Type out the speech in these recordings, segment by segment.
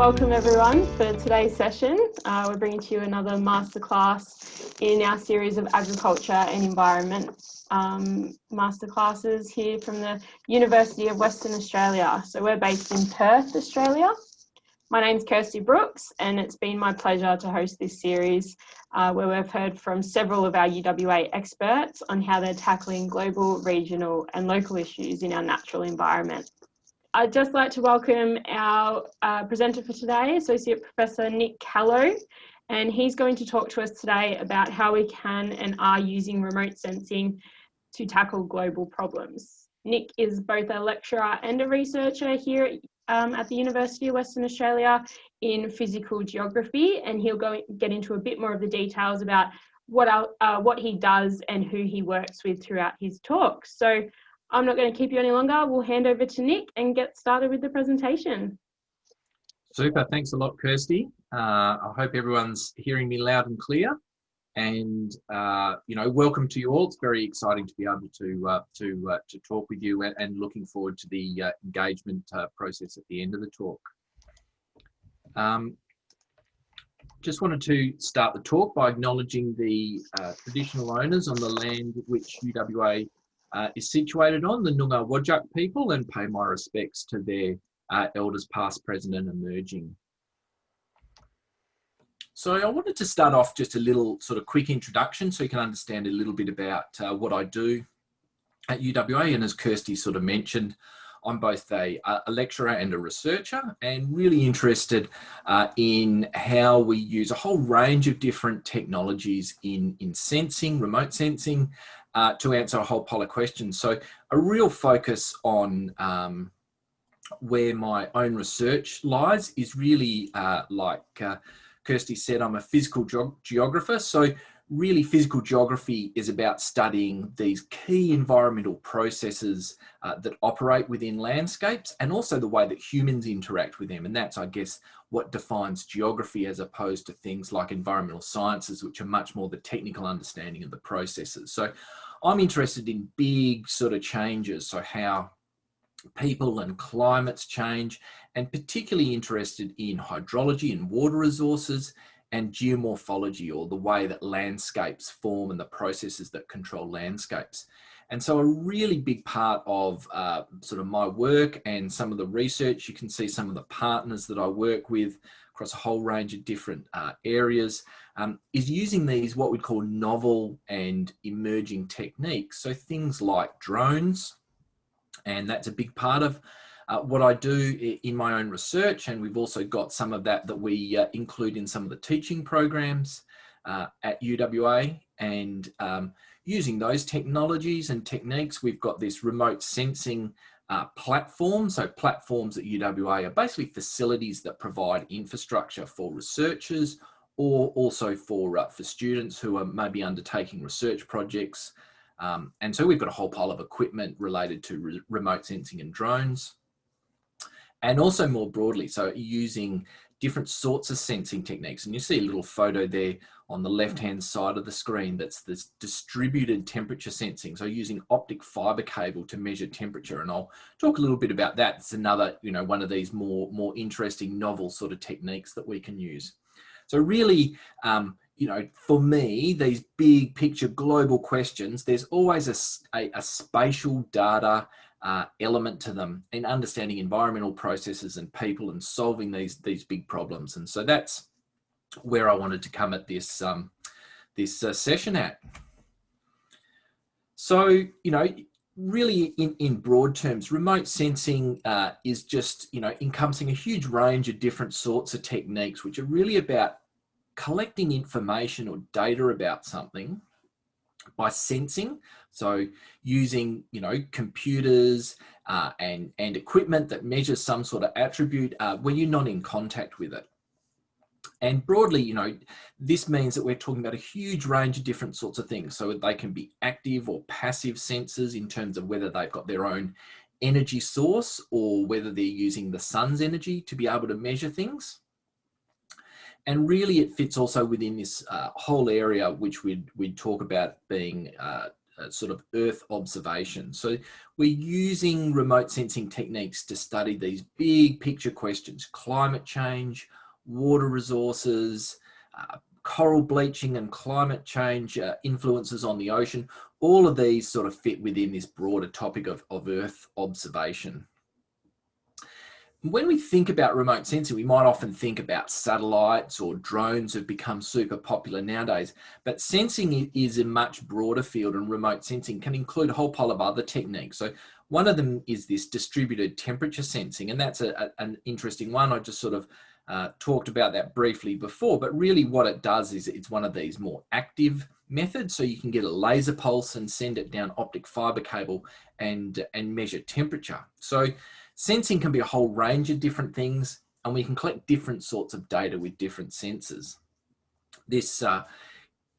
welcome everyone for today's session. Uh, we're bringing to you another masterclass in our series of agriculture and environment um, masterclasses here from the University of Western Australia. So we're based in Perth, Australia. My name's Kirsty Brooks and it's been my pleasure to host this series uh, where we've heard from several of our UWA experts on how they're tackling global, regional and local issues in our natural environment. I'd just like to welcome our uh, presenter for today, Associate Professor Nick Callow, and he's going to talk to us today about how we can and are using remote sensing to tackle global problems. Nick is both a lecturer and a researcher here um, at the University of Western Australia in physical geography, and he'll go get into a bit more of the details about what, uh, what he does and who he works with throughout his talk. So I'm not going to keep you any longer. We'll hand over to Nick and get started with the presentation. Super, thanks a lot, Kirsty. Uh, I hope everyone's hearing me loud and clear. And uh, you know, welcome to you all. It's very exciting to be able to uh, to uh, to talk with you, and, and, looking forward to the uh, engagement uh, process at the end of the talk. Um, just wanted to start the talk by acknowledging the traditional owners on the land which UWA uh, is situated on, the Noongar Whadjuk people, and pay my respects to their uh, elders past, present and emerging. So I wanted to start off just a little sort of quick introduction so you can understand a little bit about uh, what I do at UWA. And as Kirsty sort of mentioned, I'm both a, a lecturer and a researcher and really interested uh, in how we use a whole range of different technologies in, in sensing, remote sensing, uh, to answer a whole pile of questions. So a real focus on um, where my own research lies is really uh, like uh, Kirsty said, I'm a physical ge geographer. So really physical geography is about studying these key environmental processes uh, that operate within landscapes and also the way that humans interact with them. And that's, I guess, what defines geography as opposed to things like environmental sciences, which are much more the technical understanding of the processes. So I'm interested in big sort of changes. So how people and climates change and particularly interested in hydrology and water resources and geomorphology or the way that landscapes form and the processes that control landscapes. And so a really big part of uh, sort of my work and some of the research, you can see some of the partners that I work with across a whole range of different uh, areas, um, is using these what we'd call novel and emerging techniques. So things like drones, and that's a big part of uh, what I do in my own research, and we've also got some of that that we uh, include in some of the teaching programs uh, at UWA. And um, using those technologies and techniques, we've got this remote sensing uh, platforms. So platforms at UWA are basically facilities that provide infrastructure for researchers or also for, uh, for students who are maybe undertaking research projects. Um, and so we've got a whole pile of equipment related to re remote sensing and drones and also more broadly, so using different sorts of sensing techniques. And you see a little photo there on the left-hand side of the screen that's this distributed temperature sensing. So using optic fiber cable to measure temperature. And I'll talk a little bit about that. It's another, you know, one of these more, more interesting novel sort of techniques that we can use. So really, um, you know, for me, these big picture global questions, there's always a, a, a spatial data uh, element to them in understanding environmental processes and people and solving these these big problems. And so that's where I wanted to come at this um, this uh, session at. So you know, really in in broad terms, remote sensing uh, is just you know encompassing a huge range of different sorts of techniques, which are really about collecting information or data about something by sensing so using, you know, computers uh, and, and equipment that measures some sort of attribute uh, when you're not in contact with it. And broadly, you know, this means that we're talking about a huge range of different sorts of things. So they can be active or passive sensors in terms of whether they've got their own energy source or whether they're using the sun's energy to be able to measure things. And really it fits also within this uh, whole area which we'd, we'd talk about being uh, sort of Earth observation. So we're using remote sensing techniques to study these big picture questions, climate change, water resources, uh, coral bleaching and climate change uh, influences on the ocean. All of these sort of fit within this broader topic of, of Earth observation when we think about remote sensing, we might often think about satellites or drones have become super popular nowadays, but sensing is a much broader field and remote sensing can include a whole pile of other techniques. So one of them is this distributed temperature sensing, and that's a, a, an interesting one. I just sort of uh, talked about that briefly before, but really what it does is it's one of these more active methods. So you can get a laser pulse and send it down optic fiber cable and, and measure temperature. So Sensing can be a whole range of different things and we can collect different sorts of data with different sensors. This uh,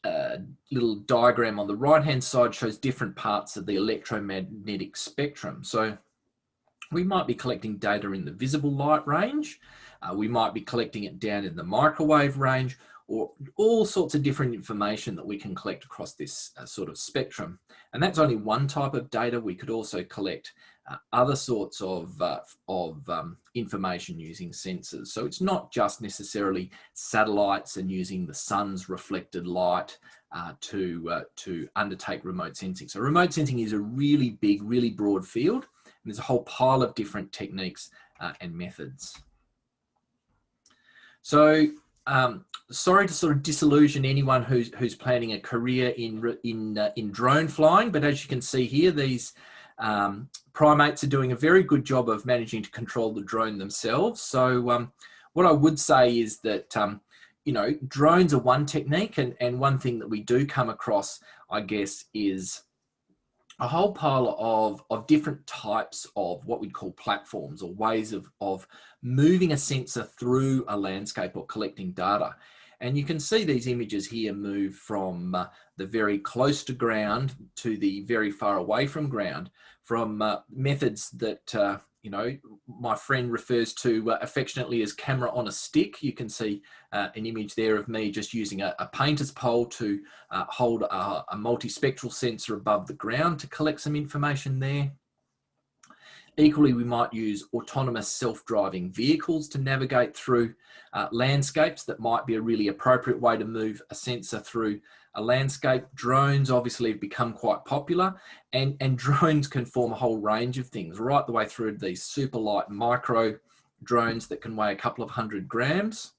uh, little diagram on the right hand side shows different parts of the electromagnetic spectrum. So we might be collecting data in the visible light range, uh, we might be collecting it down in the microwave range, or all sorts of different information that we can collect across this uh, sort of spectrum. And that's only one type of data. We could also collect other sorts of, uh, of um, information using sensors. So it's not just necessarily satellites and using the sun's reflected light uh, to, uh, to undertake remote sensing. So remote sensing is a really big, really broad field. And there's a whole pile of different techniques uh, and methods. So um, sorry to sort of disillusion anyone who's who's planning a career in in uh, in drone flying, but as you can see here, these um, primates are doing a very good job of managing to control the drone themselves. So um, what I would say is that, um, you know, drones are one technique and, and one thing that we do come across, I guess, is a whole pile of, of different types of what we'd call platforms or ways of, of moving a sensor through a landscape or collecting data. And you can see these images here move from uh, the very close to ground to the very far away from ground from uh, methods that, uh, you know, my friend refers to uh, affectionately as camera on a stick. You can see uh, an image there of me just using a, a painter's pole to uh, hold a, a multispectral sensor above the ground to collect some information there. Equally, we might use autonomous self-driving vehicles to navigate through uh, landscapes that might be a really appropriate way to move a sensor through a landscape. Drones obviously have become quite popular and, and drones can form a whole range of things right the way through these super light micro drones that can weigh a couple of hundred grams.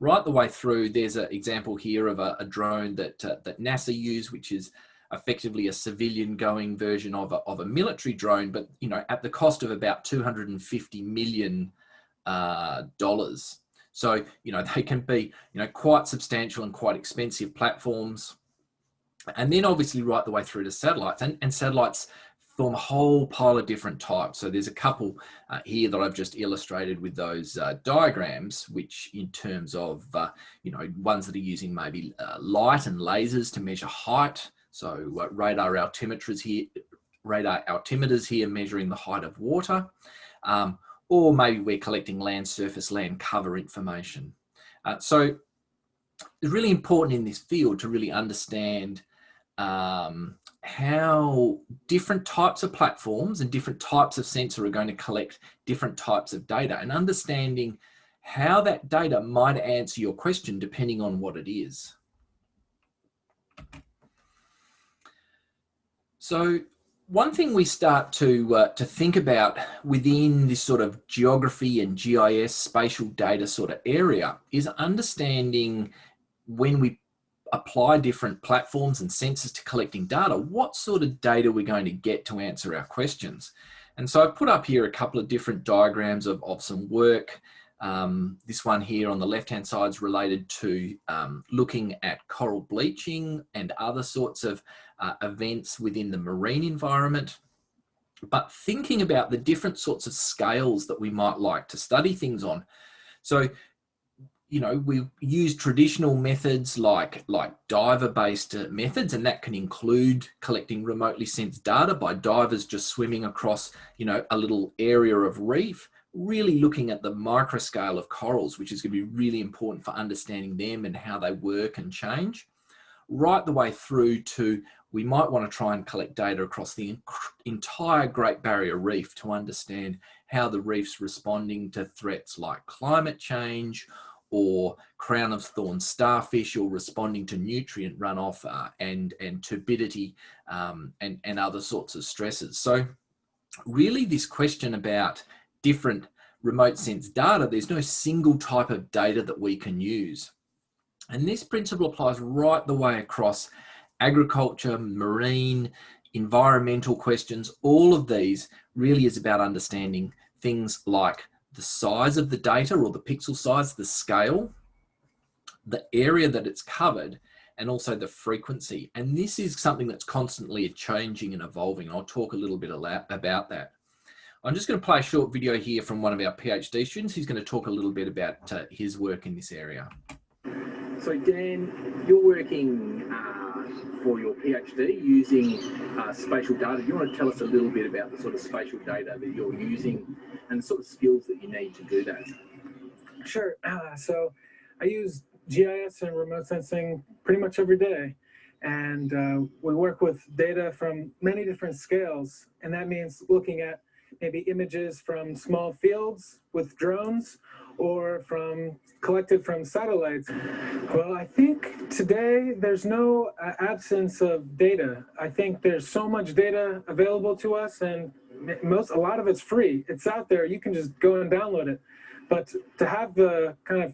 Right the way through, there's an example here of a, a drone that, uh, that NASA use, which is effectively a civilian going version of a, of a military drone, but you know, at the cost of about 250 million uh, dollars. So, you know, they can be, you know, quite substantial and quite expensive platforms. And then obviously right the way through to satellites and, and satellites form a whole pile of different types. So there's a couple uh, here that I've just illustrated with those uh, diagrams, which in terms of, uh, you know, ones that are using maybe uh, light and lasers to measure height, so uh, radar altimeters here, radar altimeters here measuring the height of water, um, or maybe we're collecting land surface, land cover information. Uh, so it's really important in this field to really understand um, how different types of platforms and different types of sensor are going to collect different types of data and understanding how that data might answer your question depending on what it is. So one thing we start to uh, to think about within this sort of geography and GIS spatial data sort of area is understanding when we apply different platforms and sensors to collecting data, what sort of data we're going to get to answer our questions. And so I've put up here a couple of different diagrams of, of some work. Um, this one here on the left-hand side is related to um, looking at coral bleaching and other sorts of uh, events within the marine environment, but thinking about the different sorts of scales that we might like to study things on. So, you know, we use traditional methods like, like diver-based uh, methods, and that can include collecting remotely sensed data by divers just swimming across, you know, a little area of reef, really looking at the micro scale of corals, which is going to be really important for understanding them and how they work and change right the way through to we might want to try and collect data across the entire Great Barrier Reef to understand how the reef's responding to threats like climate change or crown of thorn starfish or responding to nutrient runoff uh, and, and turbidity um, and, and other sorts of stresses. So really this question about different remote sense data, there's no single type of data that we can use. And this principle applies right the way across agriculture, marine, environmental questions, all of these really is about understanding things like the size of the data or the pixel size, the scale, the area that it's covered, and also the frequency. And this is something that's constantly changing and evolving. I'll talk a little bit about that. I'm just going to play a short video here from one of our PhD students. He's going to talk a little bit about uh, his work in this area. So Dan, you're working uh, for your PhD using uh, spatial data. Do you want to tell us a little bit about the sort of spatial data that you're using and the sort of skills that you need to do that? Sure. Uh, so I use GIS and remote sensing pretty much every day. And uh, we work with data from many different scales. And that means looking at maybe images from small fields with drones or from collected from satellites? Well, I think today there's no uh, absence of data. I think there's so much data available to us and most a lot of it's free. It's out there. You can just go and download it. But to have the kind of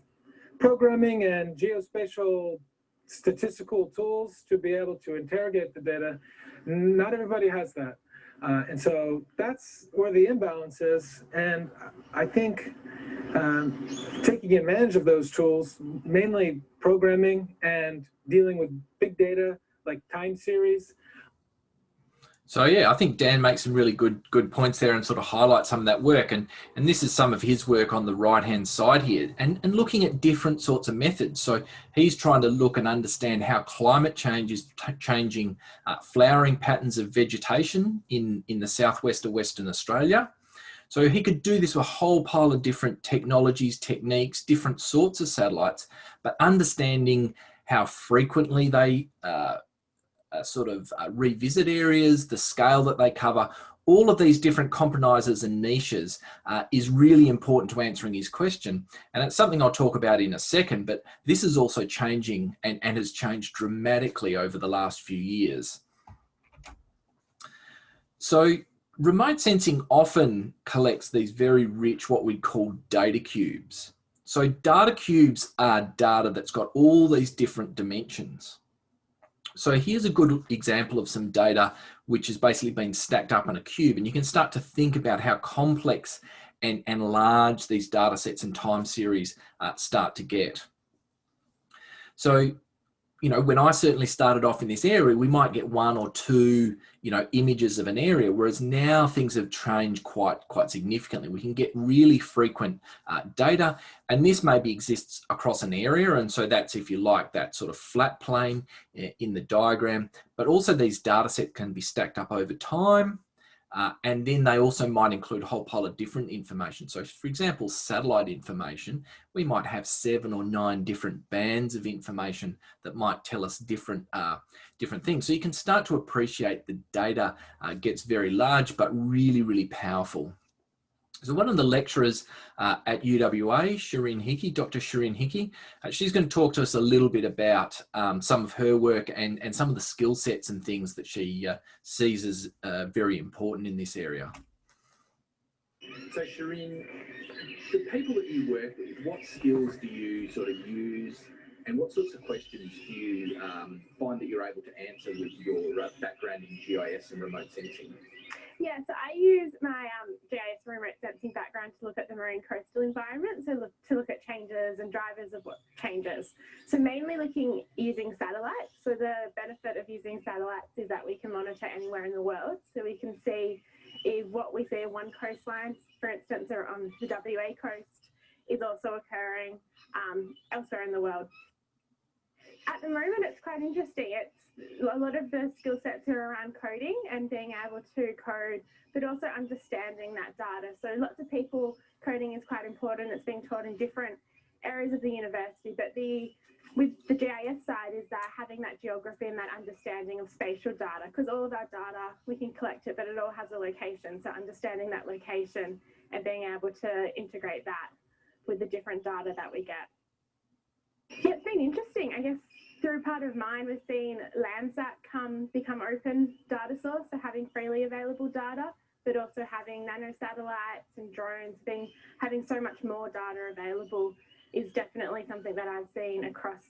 programming and geospatial statistical tools to be able to interrogate the data, not everybody has that. Uh, and so that's where the imbalance is. And I think um, taking advantage of those tools, mainly programming and dealing with big data like time series, so yeah, I think Dan makes some really good good points there and sort of highlights some of that work. And and this is some of his work on the right hand side here, and and looking at different sorts of methods. So he's trying to look and understand how climate change is changing uh, flowering patterns of vegetation in in the southwest of Western Australia. So he could do this with a whole pile of different technologies, techniques, different sorts of satellites, but understanding how frequently they uh, uh, sort of uh, revisit areas, the scale that they cover, all of these different compromises and niches uh, is really important to answering his question. And it's something I'll talk about in a second, but this is also changing and, and has changed dramatically over the last few years. So remote sensing often collects these very rich, what we'd call data cubes. So data cubes are data that's got all these different dimensions. So here's a good example of some data which has basically been stacked up in a cube and you can start to think about how complex and, and large these data sets and time series uh, start to get. So you know, when I certainly started off in this area, we might get one or two, you know, images of an area, whereas now things have changed quite, quite significantly. We can get really frequent uh, data, and this maybe exists across an area, and so that's, if you like, that sort of flat plane eh, in the diagram, but also these data sets can be stacked up over time, uh, and then they also might include a whole pile of different information. So for example, satellite information, we might have seven or nine different bands of information that might tell us different, uh, different things. So you can start to appreciate the data uh, gets very large, but really, really powerful. So one of the lecturers uh, at UWA, Sharyn Hickey, Dr. Sharyn Hickey, uh, she's going to talk to us a little bit about um, some of her work and, and some of the skill sets and things that she uh, sees as uh, very important in this area. So Sharyn, the people that you work with, what skills do you sort of use and what sorts of questions do you um, find that you're able to answer with your uh, background in GIS and remote sensing? Yeah, so I use my um, GIS remote sensing background to look at the marine coastal environment, so look, to look at changes and drivers of what changes. So mainly looking using satellites. So the benefit of using satellites is that we can monitor anywhere in the world. So we can see if what we see in one coastline, for instance, or on the WA coast, is also occurring um, elsewhere in the world. At the moment, it's quite interesting. It's a lot of the skill sets are around coding and being able to code, but also understanding that data. So lots of people, coding is quite important. It's being taught in different areas of the university, but the with the GIS side is that having that geography and that understanding of spatial data, because all of our data, we can collect it, but it all has a location. So understanding that location and being able to integrate that with the different data that we get. Yeah, it's been interesting. I guess through part of mine, we've seen Landsat come become open data source, so having freely available data, but also having nano satellites and drones being having so much more data available is definitely something that I've seen across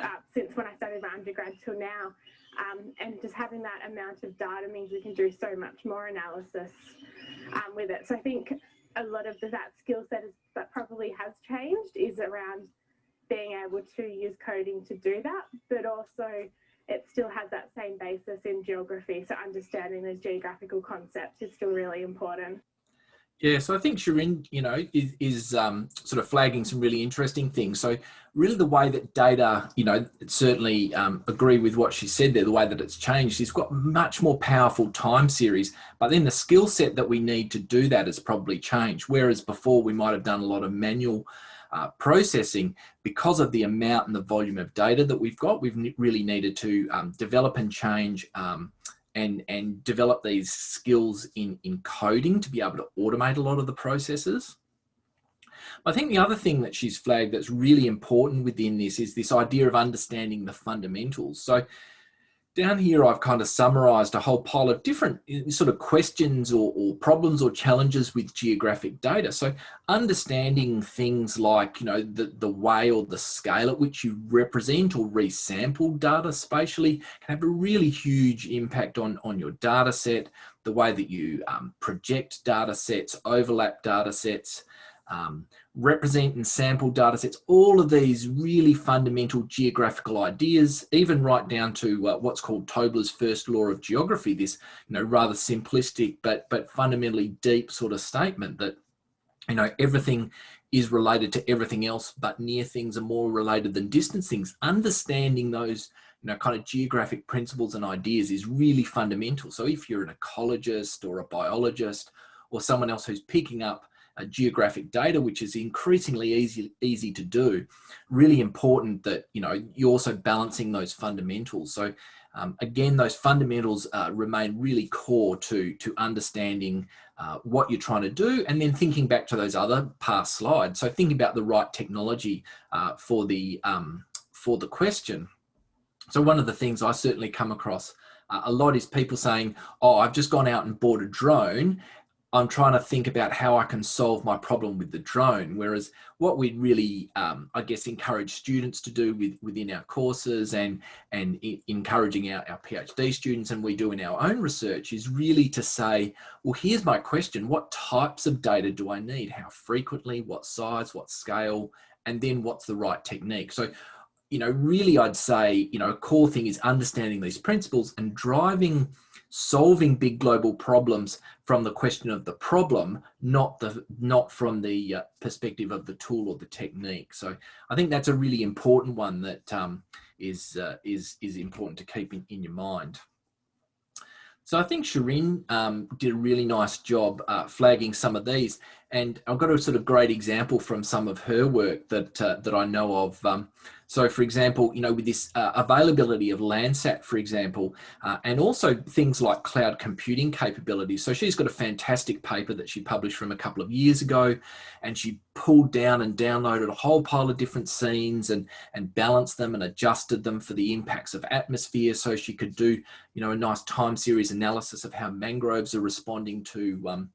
uh, since when I started my undergrad till now. Um, and just having that amount of data means we can do so much more analysis um, with it. So I think a lot of the, that skill set is, that probably has changed is around being able to use coding to do that, but also it still has that same basis in geography. So understanding those geographical concepts is still really important. Yeah, so I think Sharyn, you know, is, is um, sort of flagging some really interesting things. So really the way that data, you know, certainly um, agree with what she said there, the way that it's changed, it's got much more powerful time series, but then the skill set that we need to do that has probably changed. Whereas before we might have done a lot of manual uh, processing because of the amount and the volume of data that we've got, we've really needed to um, develop and change um, and and develop these skills in in coding to be able to automate a lot of the processes. I think the other thing that she's flagged that's really important within this is this idea of understanding the fundamentals. So down here, I've kind of summarized a whole pile of different eh, sort of questions or, or, problems or challenges with geographic data. So understanding things like, you know, the, the way or the scale at which you represent or resample data spatially can have a really huge impact on, on your data set, the way that you um, project data sets, overlap data sets, um, represent and sample data sets, all of these really fundamental geographical ideas, even right down to uh, what's called Tobler's first law of geography, this you know rather simplistic but but fundamentally deep sort of statement that you know everything is related to everything else, but near things are more related than distant things. Understanding those you know, kind of geographic principles and ideas is really fundamental. So if you're an ecologist or a biologist or someone else who's picking up uh, geographic data, which is increasingly easy, easy to do, really important that, you know, you're also balancing those fundamentals. So um, again, those fundamentals uh, remain really core to, to understanding uh, what you're trying to do and then thinking back to those other past slides. So thinking about the right technology uh, for, the, um, for the question. So one of the things I certainly come across uh, a lot is people saying, oh, I've just gone out and bought a drone I'm trying to think about how I can solve my problem with the drone. Whereas what we really, um, I guess, encourage students to do with, within our courses and, and encouraging our, our PhD students and we do in our own research is really to say, well, here's my question. What types of data do I need? How frequently, what size, what scale, and then what's the right technique? So you know, really I'd say, you know, a core thing is understanding these principles and driving solving big global problems from the question of the problem, not the not from the uh, perspective of the tool or the technique. So I think that's a really important one that um, is uh, is is important to keep in, in your mind. So I think Sharyn um, did a really nice job uh, flagging some of these, and I've got a sort of great example from some of her work that uh, that I know of. Um, so for example, you know, with this uh, availability of Landsat, for example, uh, and also things like cloud computing capabilities. So she's got a fantastic paper that she published from a couple of years ago, and she pulled down and downloaded a whole pile of different scenes and, and balanced them and adjusted them for the impacts of atmosphere. So she could do, you know, a nice time series analysis of how mangroves are responding to um,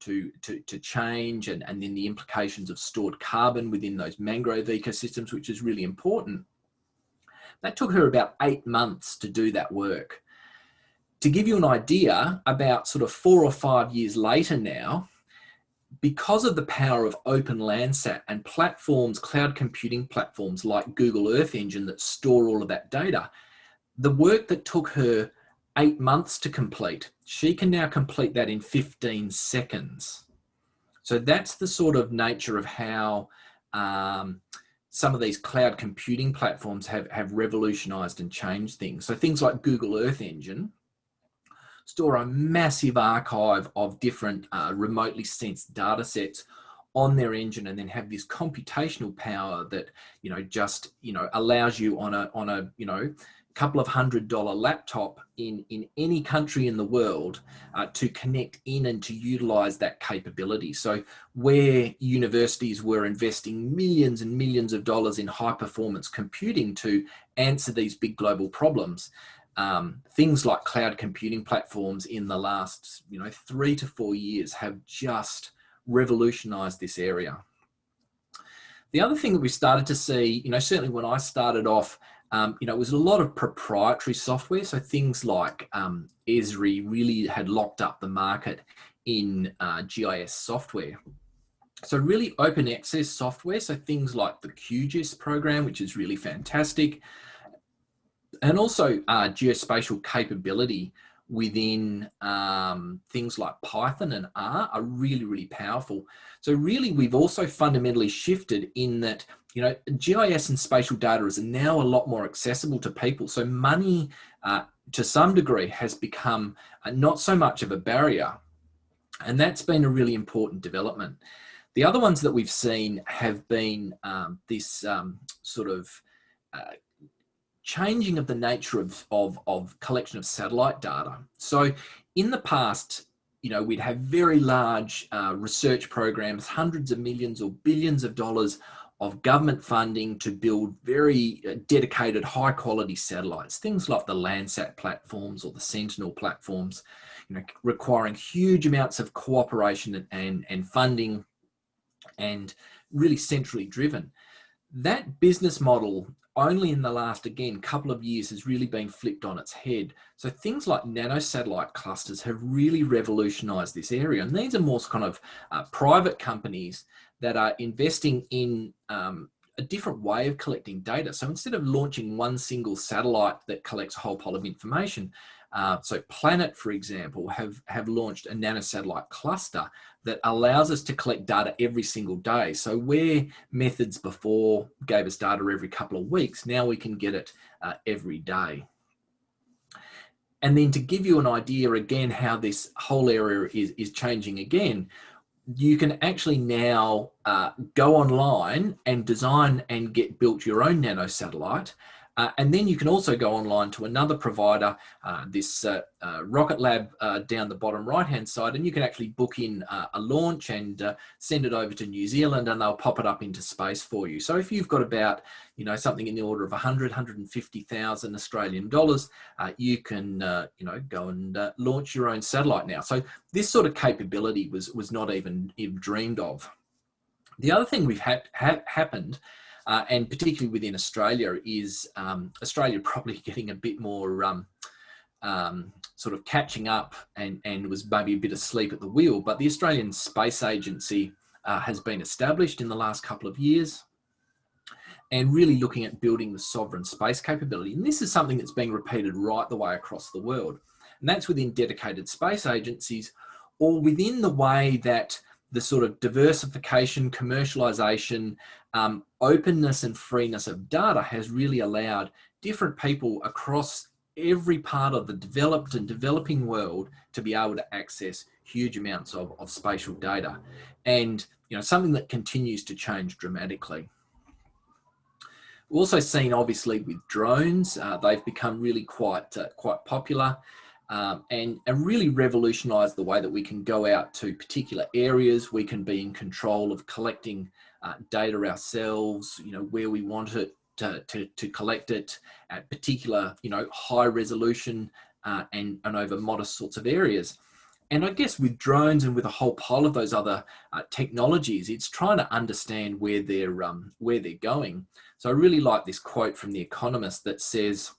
to, to, to change and, and then the implications of stored carbon within those mangrove ecosystems, which is really important. That took her about eight months to do that work. To give you an idea, about sort of four or five years later now, because of the power of Open Landsat and platforms, cloud computing platforms like Google Earth Engine that store all of that data, the work that took her eight months to complete. She can now complete that in 15 seconds. So that's the sort of nature of how um, some of these cloud computing platforms have, have revolutionized and changed things. So things like Google Earth Engine store a massive archive of different uh, remotely sensed data sets on their engine and then have this computational power that you know just you know allows you on a on a you know couple of hundred dollar laptop in in any country in the world uh, to connect in and to utilize that capability so where universities were investing millions and millions of dollars in high performance computing to answer these big global problems um, things like cloud computing platforms in the last you know three to four years have just revolutionized this area. The other thing that we started to see, you know, certainly when I started off, um, you know, it was a lot of proprietary software. So things like um, Esri really had locked up the market in uh, GIS software. So really open access software. So things like the QGIS program, which is really fantastic. And also uh, geospatial capability, within um, things like Python and R are really, really powerful. So really, we've also fundamentally shifted in that, you know, GIS and spatial data is now a lot more accessible to people. So money, uh, to some degree, has become uh, not so much of a barrier. And that's been a really important development. The other ones that we've seen have been um, this um, sort of uh, changing of the nature of, of, of collection of satellite data. So in the past, you know, we'd have very large uh, research programs, hundreds of millions or billions of dollars of government funding to build very uh, dedicated high quality satellites, things like the Landsat platforms or the Sentinel platforms, you know, requiring huge amounts of cooperation and, and, and funding and really centrally driven. That business model only in the last, again, couple of years has really been flipped on its head. So things like nanosatellite clusters have really revolutionized this area. And these are more kind of uh, private companies that are investing in um, a different way of collecting data. So instead of launching one single satellite that collects a whole pile of information, uh, so Planet, for example, have, have launched a nanosatellite cluster that allows us to collect data every single day. So where methods before gave us data every couple of weeks, now we can get it uh, every day. And then to give you an idea again how this whole area is, is changing again, you can actually now uh, go online and design and get built your own nanosatellite uh, and then you can also go online to another provider, uh, this uh, uh Rocket Lab uh, down the bottom right hand side, and you can actually book in uh, a launch and send it over to New Zealand and they'll pop it up into space for you. So if you've got about, you know, something in the order of 100, 150,000 Australian dollars, you can, you know, go and launch your own satellite now. So this sort of capability was, was not even, even dreamed of. The other thing we've had ha happened uh, and particularly within Australia, is um, Australia probably getting a bit more um, um, sort of catching up and, and was maybe a bit asleep at the wheel. But the Australian Space Agency uh, has been established in the last couple of years and really looking at building the sovereign space capability. And this is something that's being repeated right the way across the world. And that's within dedicated space agencies or within the way that the sort of diversification, commercialization, um, openness and freeness of data has really allowed different people across every part of the developed and developing world to be able to access huge amounts of, of spatial data and you know something that continues to change dramatically. We've also seen obviously with drones, uh, they've become really quite uh, quite popular um, and, and really revolutionized the way that we can go out to particular areas. We can be in control of collecting uh, data ourselves, you know, where we want it to, to, to collect it at particular, you know, high resolution uh, and, and over modest sorts of areas. And I guess with drones and with a whole pile of those other uh, technologies, it's trying to understand where they're um, where they're going. So I really like this quote from The Economist that says,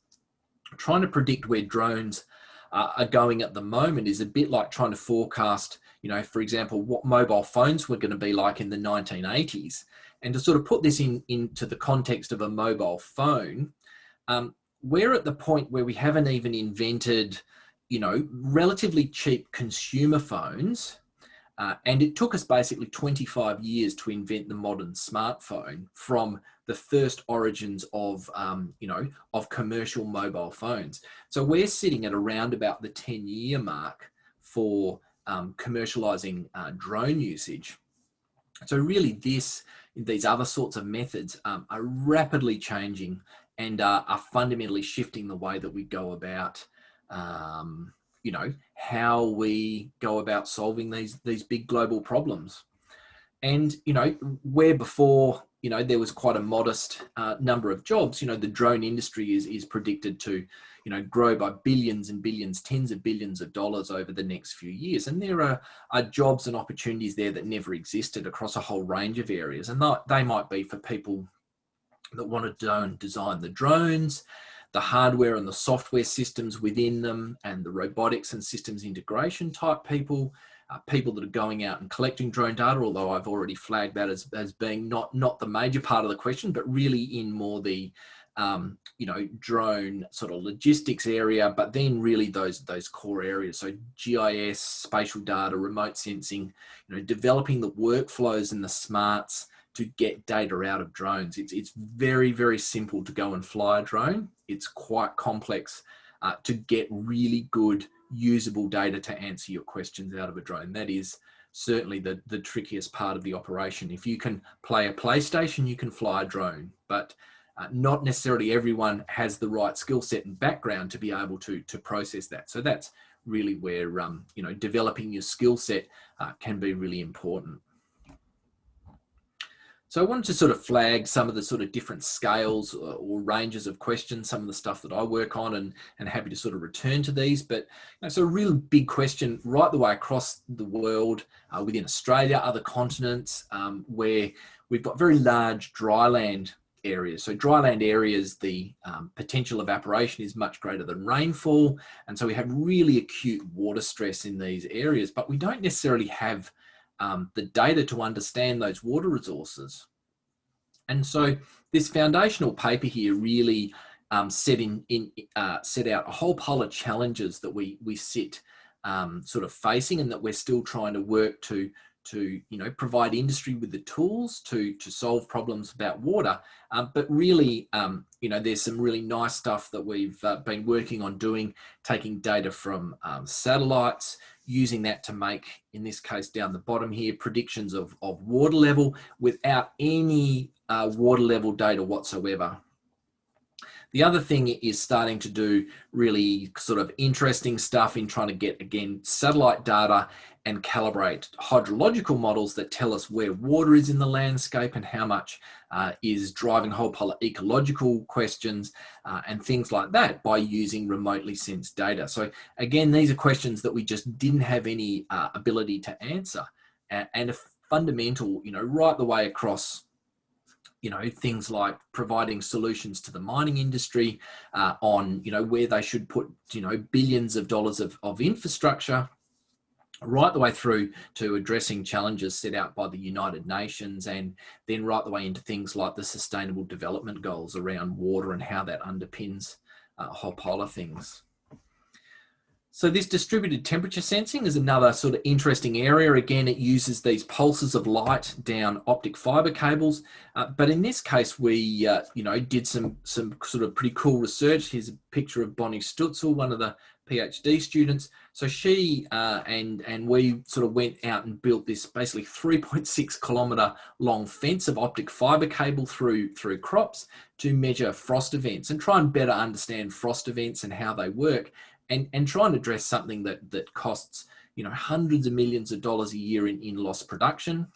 trying to predict where drones uh, are going at the moment is a bit like trying to forecast, you know, for example, what mobile phones were going to be like in the 1980s. And to sort of put this in into the context of a mobile phone, um, we're at the point where we haven't even invented, you know, relatively cheap consumer phones. Uh, and it took us basically 25 years to invent the modern smartphone from the first origins of, um, you know, of commercial mobile phones. So we're sitting at around about the 10 year mark for um, commercializing uh, drone usage. So really this, these other sorts of methods um, are rapidly changing and uh, are fundamentally shifting the way that we go about, um, you know, how we go about solving these, these big global problems. And, you know, where before, you know, there was quite a modest uh, number of jobs, you know, the drone industry is, is predicted to, you know, grow by billions and billions, tens of billions of dollars over the next few years. And there are, are jobs and opportunities there that never existed across a whole range of areas. And they might be for people that want to design the drones, the hardware and the software systems within them, and the robotics and systems integration type people, uh, people that are going out and collecting drone data, although I've already flagged that as, as being not, not the major part of the question, but really in more the, um, you know, drone sort of logistics area, but then really those, those core areas. So GIS, spatial data, remote sensing, you know, developing the workflows and the smarts to get data out of drones. It's, it's very, very simple to go and fly a drone. It's quite complex uh, to get really good usable data to answer your questions out of a drone. That is certainly the, the trickiest part of the operation. If you can play a PlayStation, you can fly a drone, but uh, not necessarily everyone has the right skill set and background to be able to, to process that. So that's really where, um, you know, developing your skill set uh, can be really important. So I wanted to sort of flag some of the sort of different scales uh, or ranges of questions, some of the stuff that I work on and, and happy to sort of return to these. But you know, so a real big question right the way across the world, uh, within Australia, other continents, um, where we've got very large dryland areas. So dryland areas, the um, potential evaporation is much greater than rainfall. And so we have really acute water stress in these areas, but we don't necessarily have um, the data to understand those water resources. And so this foundational paper here really um, set, in, in, uh, set out a whole pile of challenges that we, we sit um, sort of facing and that we're still trying to work to, to you know, provide industry with the tools to, to solve problems about water. Um, but really, um, you know, there's some really nice stuff that we've uh, been working on doing, taking data from um, satellites, using that to make, in this case down the bottom here, predictions of, of water level without any uh, water level data whatsoever. The other thing is starting to do really sort of interesting stuff in trying to get, again, satellite data and calibrate hydrological models that tell us where water is in the landscape and how much uh, is driving whole of ecological questions uh, and things like that by using remotely sensed data. So again, these are questions that we just didn't have any uh, ability to answer and a fundamental, you know, right the way across you know things like providing solutions to the mining industry uh, on you know where they should put you know billions of dollars of, of infrastructure right the way through to addressing challenges set out by the United Nations and then right the way into things like the sustainable development goals around water and how that underpins uh, a whole pile of things. So this distributed temperature sensing is another sort of interesting area. Again, it uses these pulses of light down optic fiber cables. Uh, but in this case, we, uh, you know, did some, some sort of pretty cool research. Here's a picture of Bonny Stutsel, one of the PhD students. So she uh, and and we sort of went out and built this basically 3.6 kilometer long fence of optic fiber cable through through crops to measure frost events and try and better understand frost events and how they work and and try and address something that that costs you know hundreds of millions of dollars a year in, in lost production.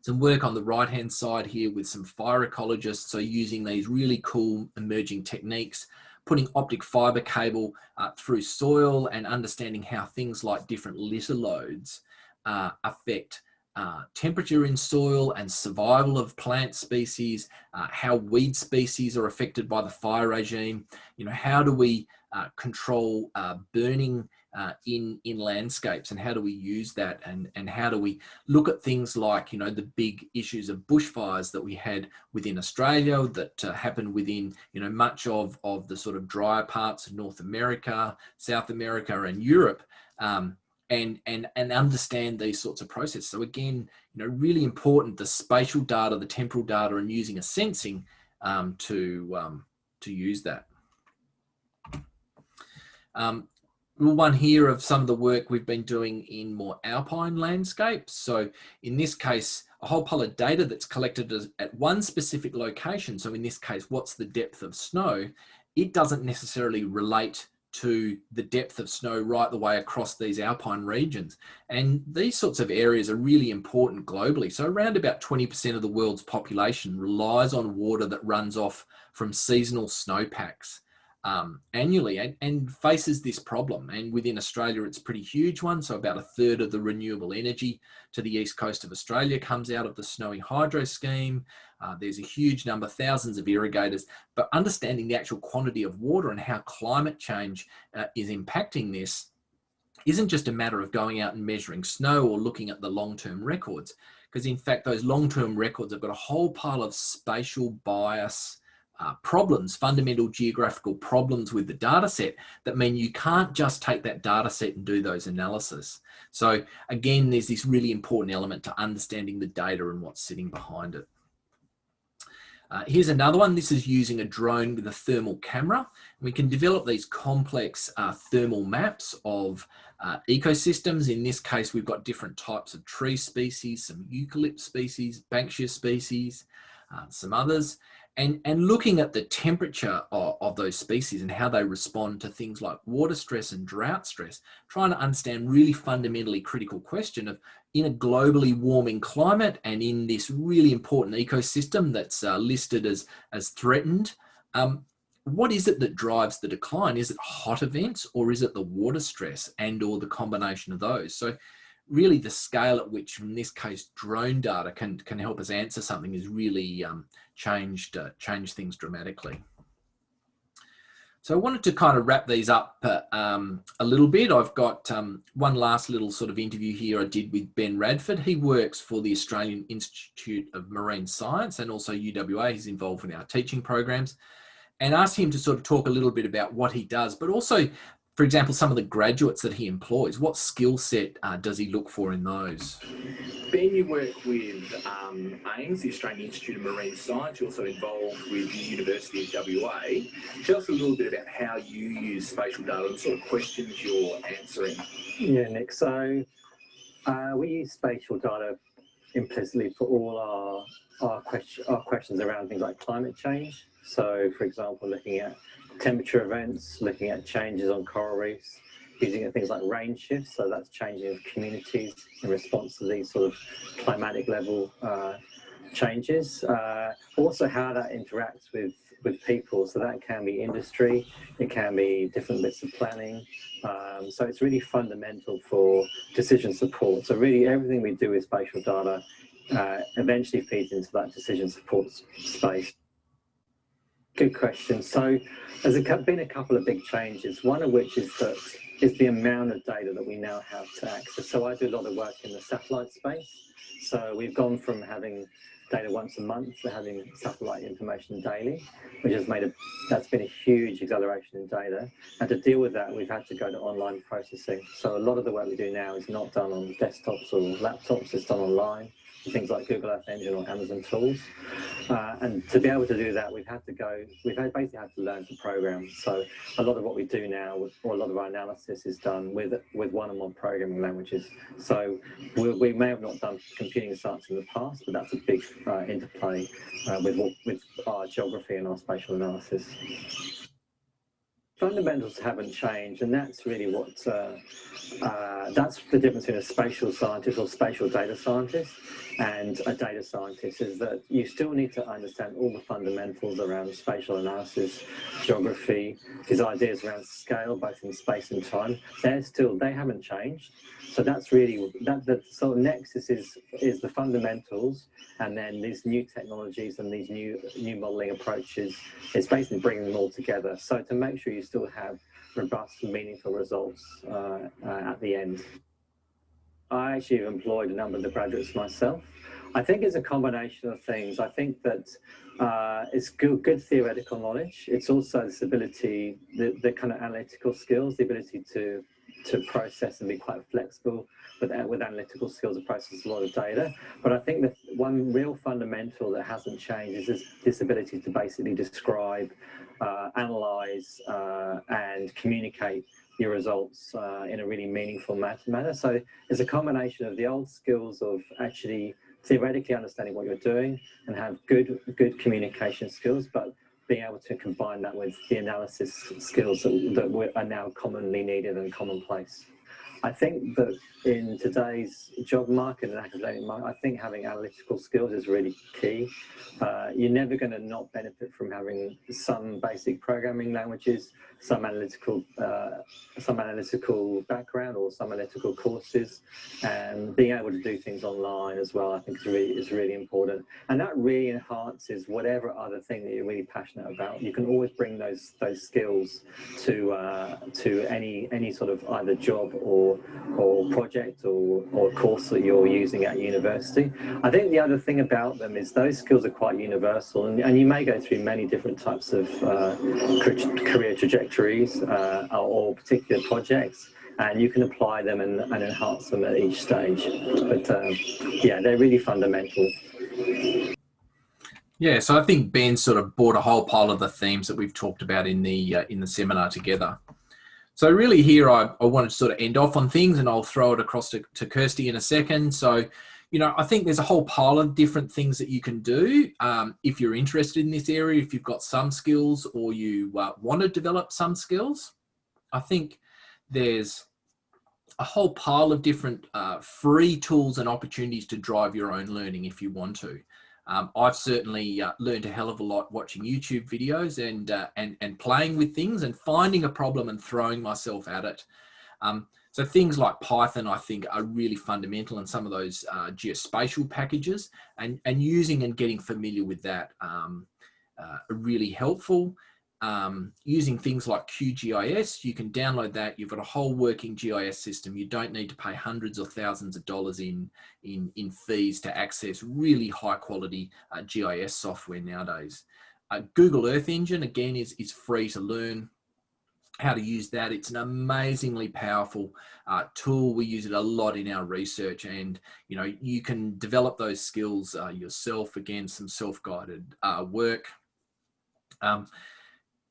Some work on the right hand side here with some fire ecologists so using these really cool emerging techniques putting optic fiber cable uh, through soil and understanding how things like different litter loads uh, affect uh, temperature in soil and survival of plant species, uh, how weed species are affected by the fire regime, you know, how do we uh, control uh, burning uh, in in landscapes and how do we use that and and how do we look at things like you know the big issues of bushfires that we had within Australia that uh, happened within you know much of of the sort of drier parts of North America, South America, and Europe. Um, and, and, and understand these sorts of processes. So again, you know, really important, the spatial data, the temporal data, and using a sensing um, to, um, to use that. Um, one here of some of the work we've been doing in more alpine landscapes. So in this case, a whole pile of data that's collected at one specific location. So in this case, what's the depth of snow? It doesn't necessarily relate to the depth of snow right the way across these alpine regions. And these sorts of areas are really important globally. So around about 20% of the world's population relies on water that runs off from seasonal snowpacks um, annually and, and, faces this problem. And within Australia, it's a pretty huge one. So about a third of the renewable energy to the east coast of Australia comes out of the Snowy Hydro scheme. Uh, there's a huge number, thousands of irrigators, but understanding the actual quantity of water and how climate change uh, is impacting this isn't just a matter of going out and measuring snow or looking at the long-term records, because in fact, those long-term records have got a whole pile of spatial bias, uh, problems, fundamental geographical problems with the data set that mean you can't just take that data set and do those analysis. So again, there's this really important element to understanding the data and what's sitting behind it. Uh, here's another one. This is using a drone with a thermal camera. We can develop these complex uh, thermal maps of uh, ecosystems. In this case, we've got different types of tree species, some eucalypt species, banksia species, uh, some others and, and looking at the temperature of, of, those species and how they respond to things like water stress and drought stress, trying to understand really fundamentally critical question of in a globally warming climate and in this really important ecosystem that's uh, listed as, as threatened, um, what is it that drives the decline? Is it hot events or is it the water stress and or the combination of those? So really the scale at which, in this case, drone data can, can help us answer something is really um, changed, uh, changed things dramatically. So I wanted to kind of wrap these up uh, um, a little bit. I've got um, one last little sort of interview here I did with Ben Radford. He works for the Australian Institute of Marine Science and also UWA. He's involved in our teaching programs and asked him to sort of talk a little bit about what he does, but also for example, some of the graduates that he employs, what skill set uh, does he look for in those? Ben, you work with um, AIMS, the Australian Institute of Marine Science. You're also involved with the University of WA. Tell us a little bit about how you use spatial data and sort of questions you're answering. Yeah, Nick. So uh, we use spatial data implicitly for all our, our, question, our questions around things like climate change. So, for example, looking at temperature events, looking at changes on coral reefs, using things like range shifts, so that's changing of communities in response to these sort of climatic level uh, changes. Uh, also how that interacts with, with people, so that can be industry, it can be different bits of planning. Um, so it's really fundamental for decision support. So really everything we do with spatial data uh, eventually feeds into that decision support space. Good question. So there's been a couple of big changes, one of which is that is the amount of data that we now have to access. So I do a lot of work in the satellite space. So we've gone from having data once a month to having satellite information daily, which has made a, that's been a huge acceleration in data. And to deal with that, we've had to go to online processing. So a lot of the work we do now is not done on desktops or laptops, it's done online things like Google Earth Engine or Amazon Tools. Uh, and to be able to do that, we've had to go, we've basically had to learn to program. So a lot of what we do now, or a lot of our analysis is done with with one-on-one programming languages. So we, we, may have not done computing science in the past, but that's a big uh, interplay uh, with, with our geography and our spatial analysis fundamentals haven't changed, and that's really what uh, uh, that's the difference between a spatial scientist or spatial data scientist and a data scientist is that you still need to understand all the fundamentals around spatial analysis, geography, these ideas around scale, both in space and time. They're still they haven't changed. So that's really that the sort of nexus is is the fundamentals, and then these new technologies and these new new modeling approaches. It's basically bringing them all together. So to make sure you still have robust meaningful results uh, uh, at the end. I actually employed a number of the graduates myself. I think it's a combination of things. I think that uh, it's good, good, theoretical knowledge. It's also this ability, the, the kind of analytical skills, the ability to to process and be quite flexible with, with analytical skills to process a lot of data. But I think that one real fundamental that hasn't changed is this, this ability to basically describe uh, analyze uh, and communicate your results uh, in a really meaningful manner. So it's a combination of the old skills of actually theoretically understanding what you're doing and have good good communication skills, but being able to combine that with the analysis skills that, that are now commonly needed and commonplace. I think that in today's job market and academic market, I think having analytical skills is really key. Uh, you're never going to not benefit from having some basic programming languages, some analytical, uh, some analytical background or some analytical courses, and being able to do things online as well. I think is really is really important, and that really enhances whatever other thing that you're really passionate about. You can always bring those those skills to uh, to any any sort of either job or or project or, or course that you're using at university. I think the other thing about them is those skills are quite universal and, and you may go through many different types of uh, career trajectories uh, or particular projects and you can apply them and, and enhance them at each stage. But um, yeah, they're really fundamental. Yeah, so I think Ben sort of brought a whole pile of the themes that we've talked about in the uh, in the seminar together. So really here, I, I wanted to sort of end off on things and I'll throw it across to, to Kirsty in a second. So, you know, I think there's a whole pile of different things that you can do um, if you're interested in this area, if you've got some skills or you uh, want to develop some skills. I think there's a whole pile of different uh, free tools and opportunities to drive your own learning if you want to. Um, I've certainly uh, learned a hell of a lot watching YouTube videos and, uh, and, and playing with things and finding a problem and throwing myself at it. Um, so things like Python, I think, are really fundamental in some of those uh, geospatial packages and, and using and getting familiar with that um, uh, are really helpful um, using things like QGIS, you can download that. You've got a whole working GIS system. You don't need to pay hundreds or thousands of dollars in, in, in fees to access really high quality uh, GIS software nowadays. Uh, Google Earth Engine, again, is, is free to learn how to use that. It's an amazingly powerful uh, tool. We use it a lot in our research and, you know, you can develop those skills uh, yourself. Again, some self-guided uh, work. Um,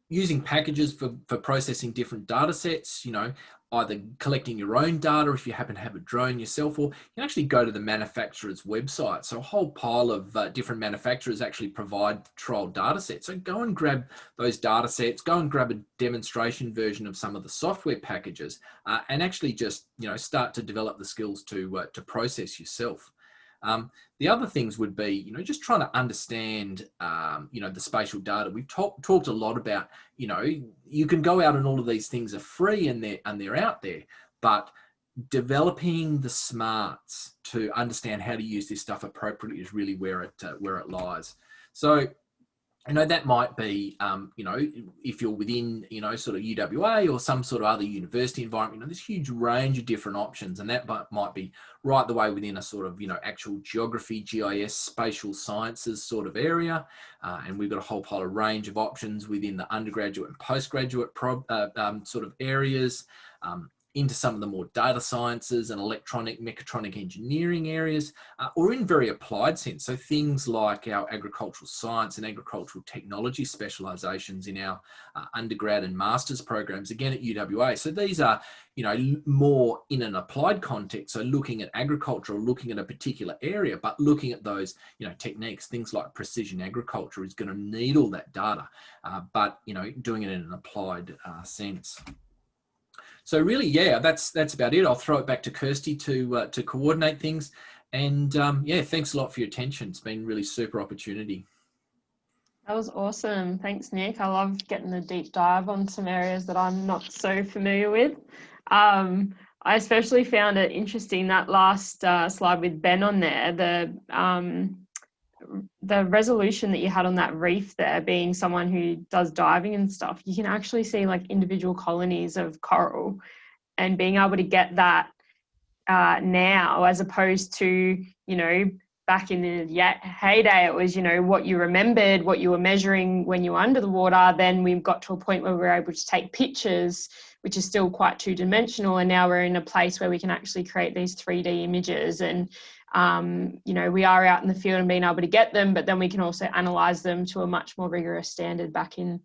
using packages for, for processing different data sets, you know, either collecting your own data if you happen to have a drone yourself, or you can actually go to the manufacturer's website. So a whole pile of uh, different manufacturers actually provide trial data sets. So go and grab those data sets, go and grab a demonstration version of some of the software packages uh, and actually just, you know, start to develop the skills to, uh, to process yourself. Um, the other things would be, you know, just trying to understand, um, you know, the spatial data. We've talked talked a lot about, you know, you can go out and all of these things are free and they're and they're out there, but developing the smarts to understand how to use this stuff appropriately is really where it uh, where it lies. So you know, that might be, um, you know, if you're within, you know, sort of UWA or some sort of other university environment, you know, there's a huge range of different options and that might be right the way within a sort of, you know, actual geography, GIS, spatial sciences sort of area. Uh, and we've got a whole pile of range of options within the undergraduate and postgraduate uh, um, sort of areas. Um, into some of the more data sciences and electronic mechatronic engineering areas, uh, or in very applied sense. So things like our agricultural science and agricultural technology specializations in our uh, undergrad and master's programs, again at UWA. So these are, you know, more in an applied context. So looking at agriculture or looking at a particular area, but looking at those, you know, techniques, things like precision agriculture is going to need all that data, uh, but, you know, doing it in an applied uh, sense. So really, yeah, that's that's about it. I'll throw it back to Kirsty to uh, to coordinate things. And um, yeah, thanks a lot for your attention. It's been really super opportunity. That was awesome. Thanks, Nick. I love getting a deep dive on some areas that I'm not so familiar with. Um, I especially found it interesting that last uh, slide with Ben on there, the um, the resolution that you had on that reef there being someone who does diving and stuff you can actually see like individual colonies of coral and being able to get that uh, now as opposed to you know back in the heyday it was you know what you remembered what you were measuring when you were under the water then we got to a point where we were able to take pictures which is still quite two dimensional and now we're in a place where we can actually create these 3d images and um, you know, we are out in the field and being able to get them, but then we can also analyze them to a much more rigorous standard back in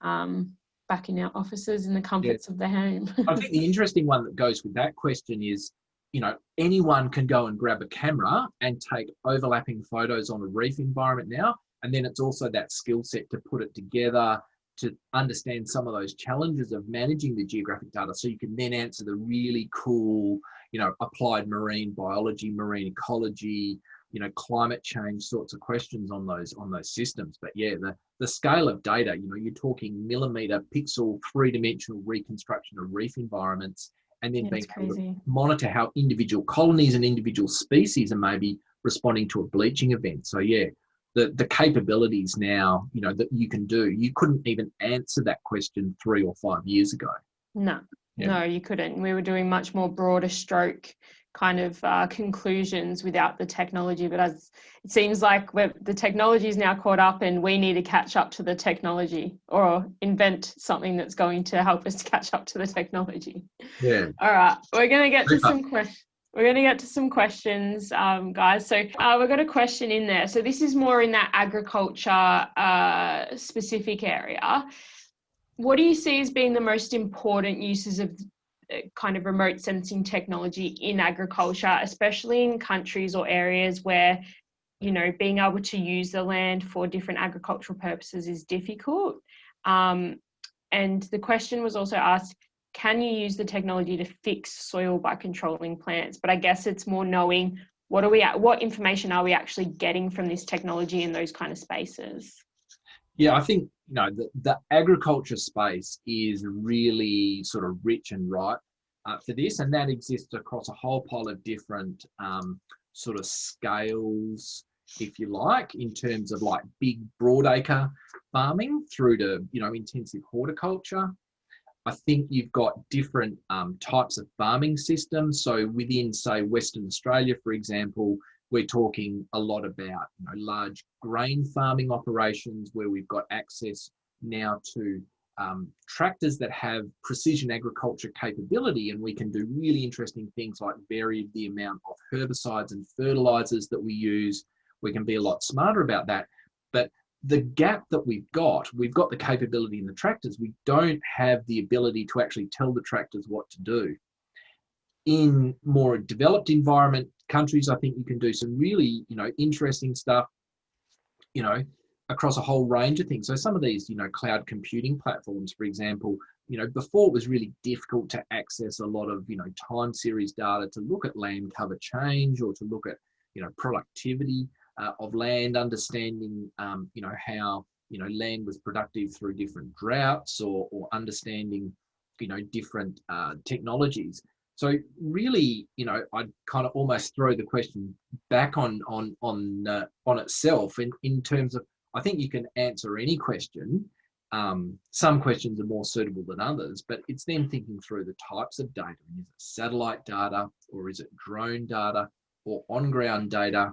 um, back in our offices in the comforts of the home. I think the interesting one that goes with that question is, you know, anyone can go and grab a camera and take overlapping photos on a reef environment now. And then it's also that skill set to put it together, to understand some of those challenges of managing the geographic data so you can then answer the really cool you know applied marine biology marine ecology you know climate change sorts of questions on those on those systems. But yeah the the scale of data you know you're talking millimeter pixel three-dimensional reconstruction of reef environments and then Yeah, being able to monitor how individual colonies and individual species are maybe responding to a bleaching event. So yeah the the capabilities now you know that you can do you couldn't even answer that question three or five years ago No, Yeah. no, you couldn't. We were doing much more broader stroke kind of uh, conclusions without the technology. But as it seems like we're, the technology is now caught up and we need to catch up to the technology or invent something that's going to help us catch up to the technology. yeah All right, we're going to get to some questions. We're going to get to some questions, um, guys. So uh, we've got a question in there. So this is more in that agriculture uh, specific area. What do you see as being the most important uses of uh, kind of remote sensing technology in agriculture, especially in countries or areas where, you know, being able to use the land for different agricultural purposes is difficult? Um, and the question was also asked can you use the technology to fix soil by controlling plants? But i guess it's more knowing what are we at what information are we actually getting from this technology in those kind of spaces? Yeah i think you know the, the agriculture space is really sort of rich and ripe uh, for this and that exists across a whole pile of different um, sort of scales if you like in terms of like big broadacre farming through to you know intensive horticulture I think you've got different um, types of farming systems. So within, say, Western Australia, for example, we're talking a lot about you know, large grain farming operations where we've got access now to um, tractors that have precision agriculture capability, and we can do really interesting things like vary the amount of herbicides and fertilizers that we use. We can be a lot smarter about that. But the gap that we've got, we've got the capability in the tractors, we don't have the ability to actually tell the tractors what to do. In more developed environment countries, I think you can do some really, you know, interesting stuff, you know, across a whole range of things. So some of these, you know, cloud computing platforms, for example, you know, before it was really difficult to access a lot of, you know, time series data to look at land cover change or to look at, you know, productivity uh, of land, understanding, um, you know, how, you know, land was productive through different droughts or, or understanding, you know, different uh, technologies. So really, you know, I'd kind of almost throw the question back on on on uh, on itself in in terms of I think you can answer any question. Um, some questions are more suitable than others, but it's then thinking through the types of data. Is it satellite data or is it drone data or on-ground data?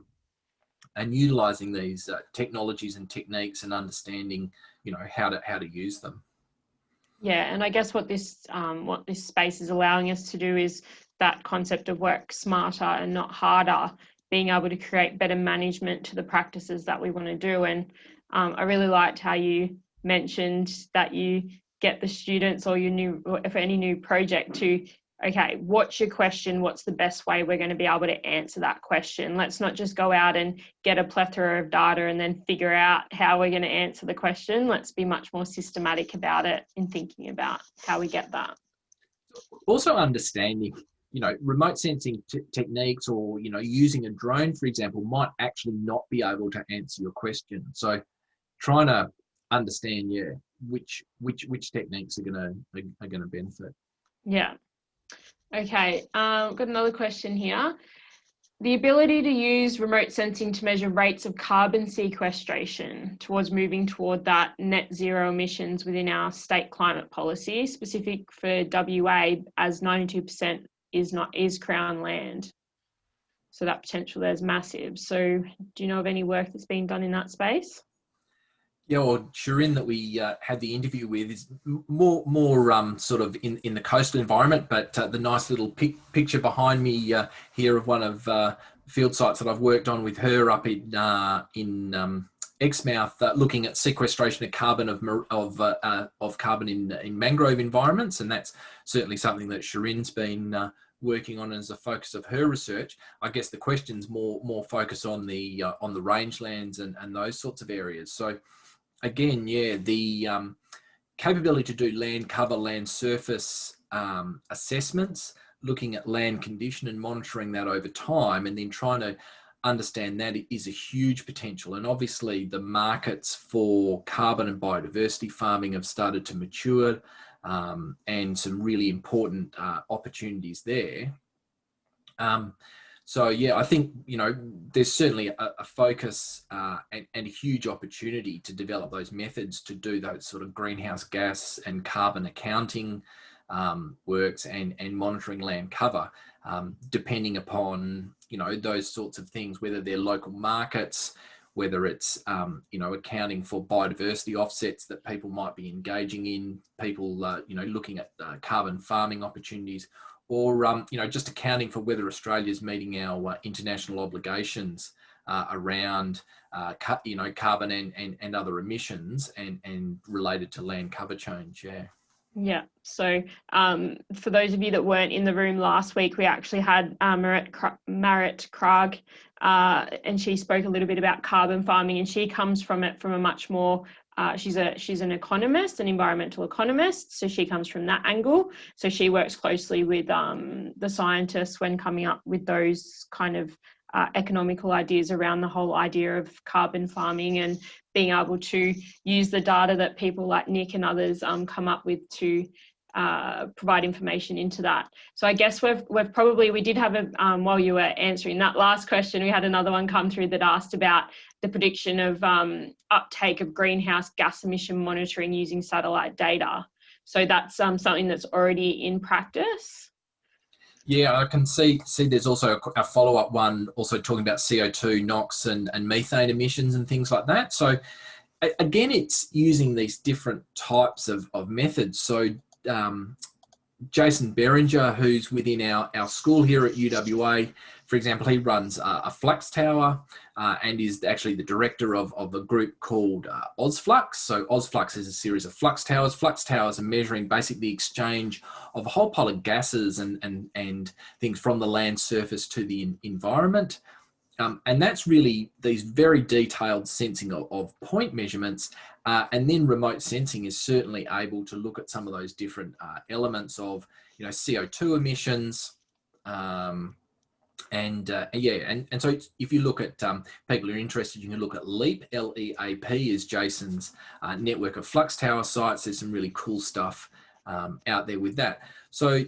And utilizing these uh, technologies and techniques and understanding you know how to how to use them. Yeah and i guess what this um, what this space is allowing us to do is that concept of work smarter and not harder being able to create better management to the practices that we want to do. And um, i really liked how you mentioned that you get the students or your new or for any new project to okay, what's your question? What's the best way we're going to be able to answer that question? Let's not just go out and get a plethora of data and then figure out how we're going to answer the question. Let's be much more systematic about it in thinking about how we get that. also understanding you know remote sensing t- techniques or you know using a drone for example might actually not be able to answer your question so trying to understand yeah which which which techniques are going to are, are going to benefit Yeah. Okay, um, got another question here. The ability to use remote sensing to measure rates of carbon sequestration towards moving toward that net zero emissions within our state climate policy, specific for WA, as 92% is not is Crown land. So that potential there's massive. So do you know of any work that's been done in that space? Yeah, well, Sharyn that we uh, had the interview with is more more um, sort of in, in the coastal environment, but uh, the nice little pic- picture behind me uh, here of one of uh, field sites that I've worked on with her up in uh, in um, Exmouth uh, looking at sequestration of carbon of of, of carbon in, in mangrove environments, and that's certainly something that Sharyn's been working on as a focus of her research. I guess the questions more more focus on the on the rangelands and and those sorts of areas. So again, yeah, the um, capability to do land cover, land surface um, assessments, looking at land condition and monitoring that over time, and then trying to understand that is a huge potential. And obviously the markets for carbon and biodiversity farming have started to mature um, and some really important uh, opportunities there. Um, so yeah, I think, you know, there's certainly a, a focus uh, and, and, a huge opportunity to develop those methods to do those sort of greenhouse gas and carbon accounting um, works and, and monitoring land cover, um, depending upon, you know, those sorts of things, whether they're local markets, whether it's, um, you know, accounting for biodiversity offsets that people might be engaging in, people, uh, you know, looking at uh, carbon farming opportunities, or, um, you know, just accounting for whether Australia is meeting our uh, international obligations uh, around, uh, you know, carbon and, and, and other emissions and, and related to land cover change, yeah. Yeah, so um, for those of you that weren't in the room last week, we actually had uh, Marit, Marit Kragt, uh, and she spoke a little bit about carbon farming, and she comes from it from a much more uh, she's a she's an economist, an environmental economist, so she comes from that angle. So she works closely with um, the scientists when coming up with those kind of uh, economical ideas around the whole idea of carbon farming and being able to use the data that people like Nick and others um, come up with to uh, provide information into that. So I guess we've, we've probably, we did have a, um, while you were answering that last question, we had another one come through that asked about the prediction of um, uptake of greenhouse gas emission monitoring using satellite data. So that's um, something that's already in practice. Yeah, I can see see there's also a, a follow-up one also talking about CO2, NOx and, and methane emissions and things like that. So again, it's using these different types of, of methods. So um, Jason Beringer, who's within our, our school here at UWA, for example, he runs uh, a flux tower uh, and is actually the director of, of a group called uh, OzFlux. So OzFlux is a series of flux towers. Flux towers are measuring basically the exchange of a whole pile of gases and, and, and things from the land surface to the environment. Um, and that's really these very detailed sensing of, of point measurements. Uh, and then remote sensing is certainly able to look at some of those different uh, elements of, you know, CO2 emissions, um, and uh, yeah, and, and so if you look at um, people who are interested, you can look at LEAP, L-E-A-P is Jason's uh, network of flux tower sites. There's some really cool stuff um, out there with that. So,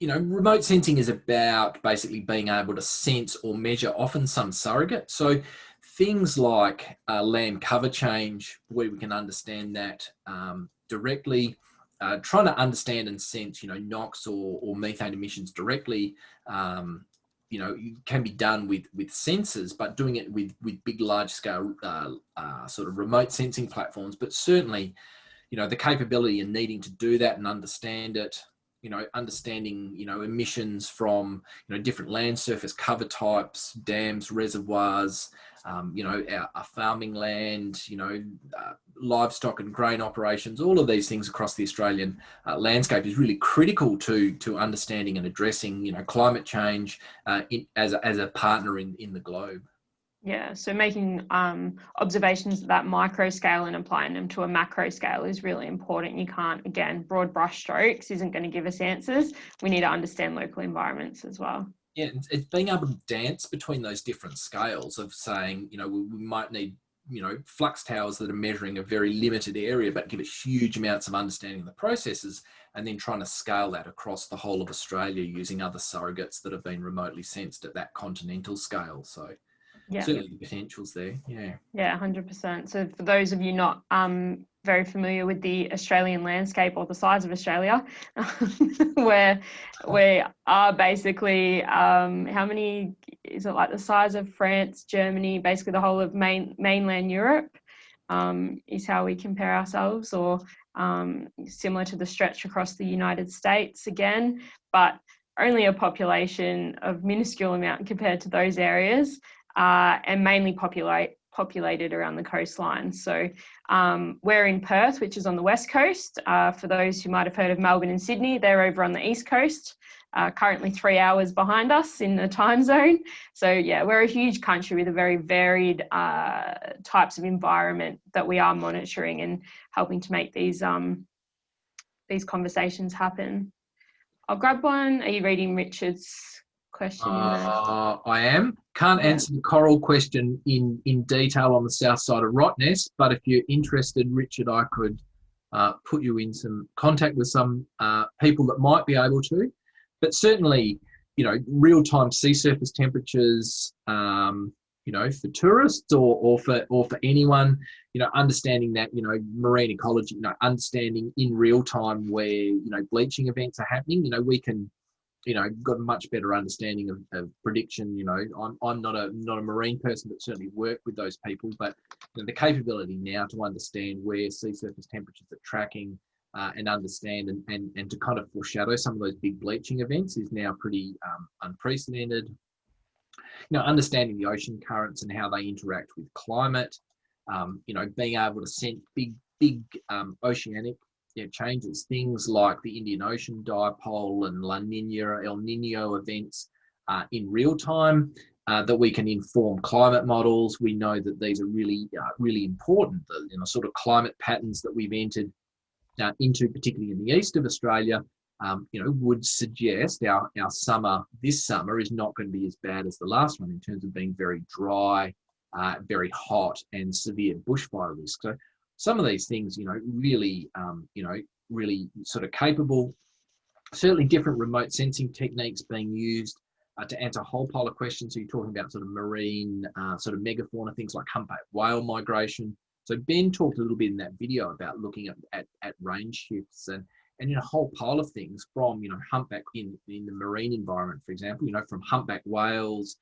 you know, remote sensing is about basically being able to sense or measure often some surrogate. So things like uh, land cover change, where we can understand that um, directly, uh, trying to understand and sense, you know, NOx or, or methane emissions directly um, you know can be done with with sensors but doing it with with big large scale uh, uh, sort of remote sensing platforms. But certainly you know the capability and needing to do that and understand it you know understanding you know emissions from you know different land surface cover types dams reservoirs um, you know, our, our, farming land, you know, uh, livestock and grain operations, all of these things across the Australian uh, landscape is really critical to to understanding and addressing, you know, climate change uh, in, as, a, as a partner in, in the globe. Yeah, so making um, observations at that micro scale and applying them to a macro scale is really important. You can't, again, broad brush strokes isn't going to give us answers. We need to understand local environments as well yeah, it's being able to dance between those different scales of saying, you know, we, might need, you know, flux towers that are measuring a very limited area, but give us huge amounts of understanding of the processes, and then trying to scale that across the whole of Australia using other surrogates that have been remotely sensed at that continental scale. So yeah. certainly the potential's there. Yeah. Yeah, 100%. So for those of you not um, very familiar with the Australian landscape or the size of Australia, where we are basically um, how many is it like the size of France, Germany, basically the whole of main mainland Europe um, is how we compare ourselves, or um, similar to the stretch across the United States again, but only a population of minuscule amount compared to those areas, uh, and mainly populate populated around the coastline. So um, we're in Perth, which is on the west coast. Uh, for those who might have heard of Melbourne and Sydney, they're over on the east coast. Uh, currently three hours behind us in the time zone. So yeah, we're a huge country with a very varied uh, types of environment that we are monitoring and helping to make these um, these conversations happen. I'll grab one. Are you reading Richard's question? Uh, I am. Can't answer the coral question in, in detail on the south side of Rottnest, but if you're interested, Richard, I could uh, put you in some contact with some uh, people that might be able to. But certainly, you know, real-time sea surface temperatures, um, you know, for tourists or, or for or for anyone, you know, understanding that, you know, marine ecology, you know, understanding in real time where, you know, bleaching events are happening, you know, we can, you know, got a much better understanding of, of prediction. You know, I'm, I'm not a not a marine person, but certainly work with those people. But you know, the capability now to understand where sea surface temperatures are tracking, uh, and understand and, and, and to kind of foreshadow some of those big bleaching events is now pretty um, unprecedented. You know, understanding the ocean currents and how they interact with climate, um, you know, being able to sense big, big um, oceanic changes, things like the Indian Ocean dipole and La Nina, El Nino events uh, in real time, uh, that we can inform climate models. We know that these are really, uh, really important. The you know, sort of climate patterns that we've entered uh, into, particularly in the east of Australia, um, you know, would suggest our, our summer, this summer is not going to be as bad as the last one in terms of being very dry, uh, very hot and severe bushfire risk. So some of these things, you know, really, um, you know, really sort of capable. Certainly different remote sensing techniques being used uh, to answer a whole pile of questions. So you're talking about sort of marine, uh, sort of megafauna, things like humpback whale migration, so Ben talked a little bit in that video about looking at, at, at range shifts and, and in a whole pile of things from, you know, humpback in, in the marine environment, for example, you know, from humpback whales,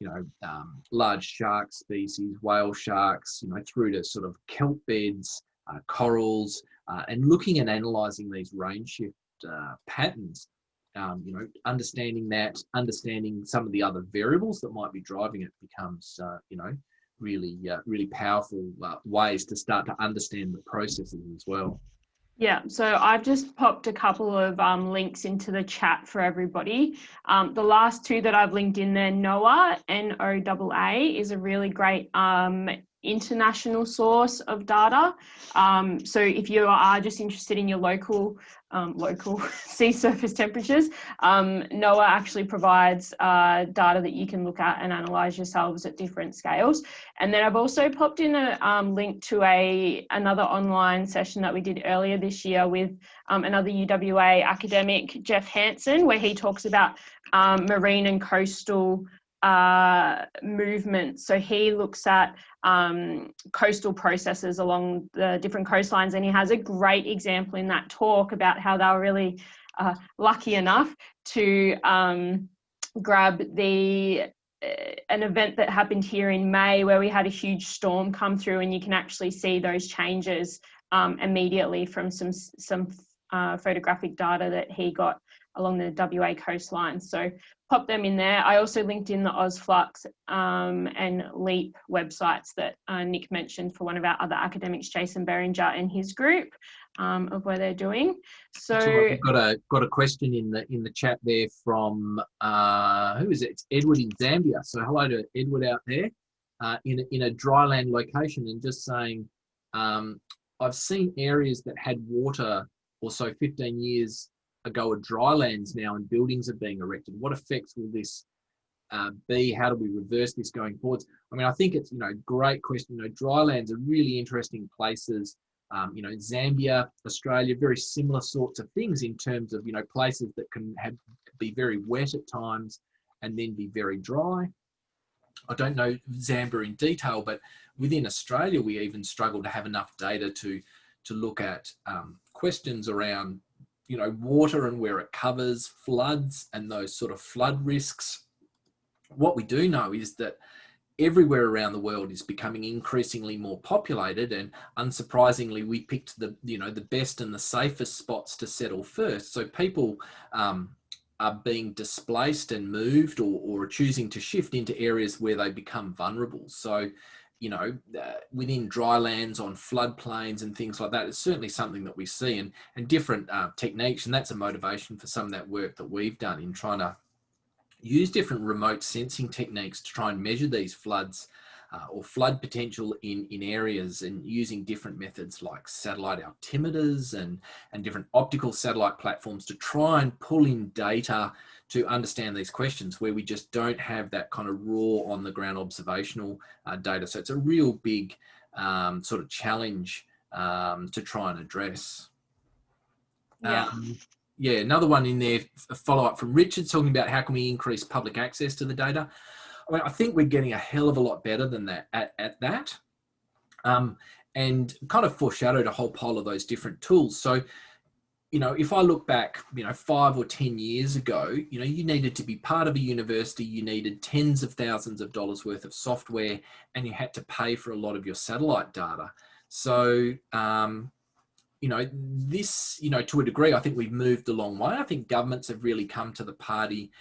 you know, um, large shark species, whale sharks, you know, through to sort of kelp beds, uh, corals, uh, and looking and analyzing these range shift uh, patterns, um, you know, understanding that, understanding some of the other variables that might be driving it becomes, uh, you know, really, uh, really powerful uh, ways to start to understand the processes as well. Yeah, so I've just popped a couple of um, links into the chat for everybody. Um, the last two that I've linked in there, NOAA, N-O-A-A, is a really great um, international source of data. Um, so if you are just interested in your local um, local sea surface temperatures, um, NOAA actually provides uh, data that you can look at and analyze yourselves at different scales. And then I've also popped in a um, link to a another online session that we did earlier this year with um, another UWA academic, Jeff Hansen, where he talks about um, marine and coastal uh, movement. So he looks at um, coastal processes along the different coastlines, and he has a great example in that talk about how they were really uh, lucky enough to um, grab the uh, an event that happened here in May where we had a huge storm come through, and you can actually see those changes um, immediately from some some uh, photographic data that he got along the WA coastline. So pop them in there. I also linked in the OzFlux um, and LEAP websites that uh, Nick mentioned for one of our other academics, Jason Beringer and his group um, of where they're doing. So, have got a got a question in the in the chat there from uh, who is it? It's Edward in Zambia. So hello to Edward out there uh, in a, in a dryland location and just saying um, I've seen areas that had water or so 15 years ago of drylands now and buildings are being erected. What effects will this uh, be? How do we reverse this going forwards? I mean, I think it's, you know, great question. You know, drylands are really interesting places. Um, you know, Zambia, Australia, very similar sorts of things in terms of, you know, places that can have be very wet at times and then be very dry. I don't know Zambia in detail, but within Australia, we even struggle to have enough data to to look at um, questions around you know, water and where it covers, floods and those sort of flood risks. What we do know is that everywhere around the world is becoming increasingly more populated and unsurprisingly we picked the you know the best and the safest spots to settle first so people um, are being displaced and moved or, or choosing to shift into areas where they become vulnerable so you know, uh, within dry lands on floodplains and things like that. It's certainly something that we see and, and different uh, techniques. And that's a motivation for some of that work that we've done in trying to use different remote sensing techniques to try and measure these floods uh, or flood potential in, in areas and using different methods like satellite altimeters and, and different optical satellite platforms to try and pull in data to understand these questions where we just don't have that kind of raw on the ground observational uh, data. So it's a real big um, sort of challenge um, to try and address. Yeah. Um, yeah, another one in there, a follow up from Richard talking about how can we increase public access to the data. I think we're getting a hell of a lot better than that at, at that. Um, and kind of foreshadowed a whole pile of those different tools. So, you know, if I look back, you know, five or 10 years ago, you know, you needed to be part of a university, you needed tens of thousands of dollars worth of software, and you had to pay for a lot of your satellite data. So, um, you know, this, you know, to a degree, I think we've moved a long way. I think governments have really come to the party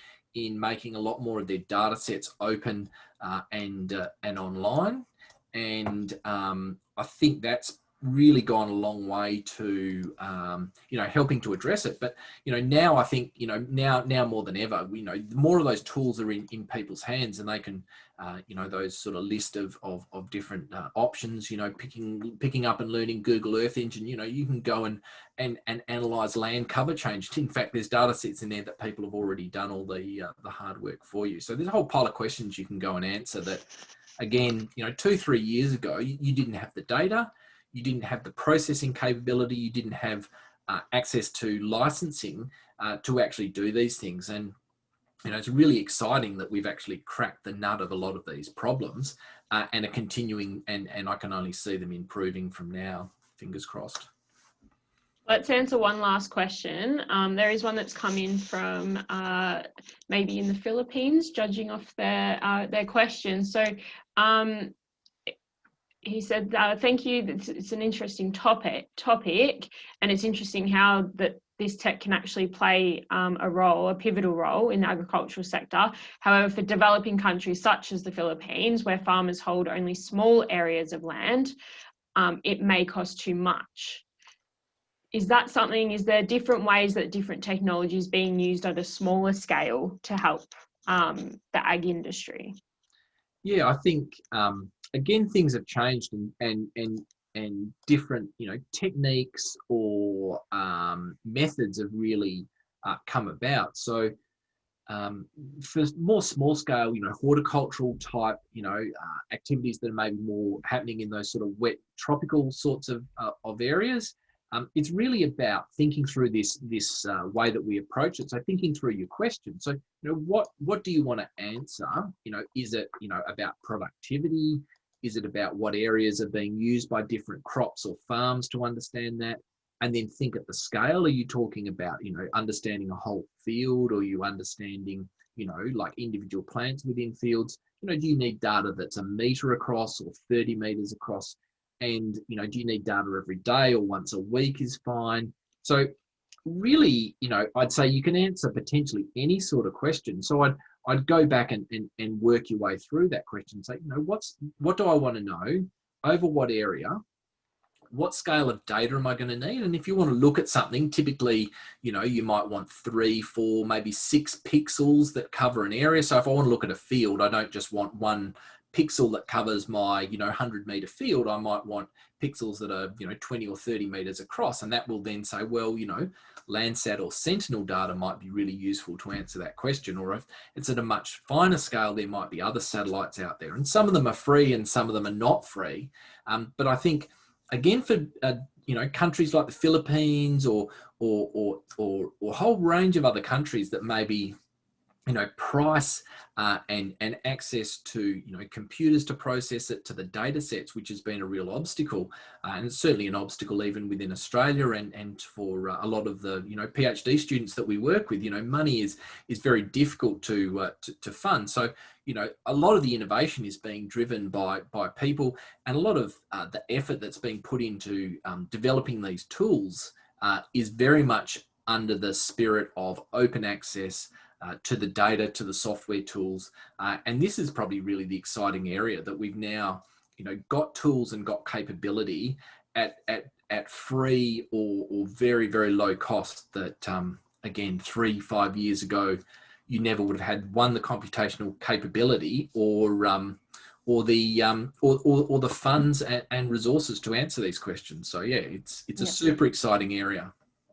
in making a lot more of their data sets open uh, and uh, and online. And um, I think that's really gone a long way to um, you know helping to address it. But you know now i think you know now now more than ever you know more of those tools are in in people's hands and they can uh, you know those sort of list of of, of different uh, options you know picking picking up and learning google earth engine you know you can go and and and analyze land cover change. In fact there's data sets in there that people have already done all the uh, the hard work for you. So there's a whole pile of questions you can go and answer that again you know two three years ago you, you didn't have the data you didn't have the processing capability, you didn't have uh, access to licensing uh, to actually do these things. And you know, it's really exciting that we've actually cracked the nut of a lot of these problems uh, and are continuing, and, and I can only see them improving from now. Fingers crossed. Let's answer one last question. Um, there is one that's come in from uh, maybe in the Philippines, judging off their uh, their question. So um, he said, uh, "Thank you. It's, it's, an interesting topic. Topic, and it's interesting how that this tech can actually play um, a role, a pivotal role in the agricultural sector. However, for developing countries such as the Philippines, where farmers hold only small areas of land, um, it may cost too much." Is that something? Is there different ways that different technologies being used at a smaller scale to help um, the ag industry? Yeah, I think um, again things have changed and and and and different you know techniques or um, methods have really uh, come about. So um, for more small scale, you know, horticultural type, you know, uh, activities that are maybe more happening in those sort of wet tropical sorts of uh, of areas. Um, it's really about thinking through this this uh, way that we approach it. So thinking through your question. So you know, what what do you want to answer? You know, is it you know about productivity? Is it about what areas are being used by different crops or farms to understand that? And then think at the scale. Are you talking about, you know, understanding a whole field or you understanding, you know, like individual plants within fields? You know, do you need data that's a meter across or 30 meters across? And, you know, do you need data every day or once a week is fine? So really, you know, I'd say you can answer potentially any sort of question. So I'd I'd go back and, and, and work your way through that question. Say, you know, what's what do I want to know over what area? What scale of data am I going to need? And if you want to look at something, typically, you know, you might want three, four, maybe six pixels that cover an area. So if I want to look at a field, I don't just want one pixel that covers my you know 100 meter field i might want pixels that are you know 20 or 30 meters across and that will then say well you know landsat or sentinel data might be really useful to answer that question or if it's at a much finer scale there might be other satellites out there and some of them are free and some of them are not free. Um, but i think again for uh, you know countries like the philippines or or or or, or a whole range of other countries that maybe you know, price uh, and, and access to, you know, computers to process it to the data sets, which has been a real obstacle. Uh, and it's certainly an obstacle even within Australia and, and for uh, a lot of the, you know, PhD students that we work with, you know, money is, is very difficult to, uh, to, to fund. So, you know, a lot of the innovation is being driven by, by people and a lot of uh, the effort that's being put into um, developing these tools uh, is very much under the spirit of open access, uh, to the data, to the software tools. Uh, and this is probably really the exciting area that we've now you know got tools and got capability at at at free or or very very low cost that um, again three five years ago you never would have had one the computational capability or um, or the um, or, or, or, the funds and, and, resources to answer these questions. So yeah, it's it's a yeah. super exciting area.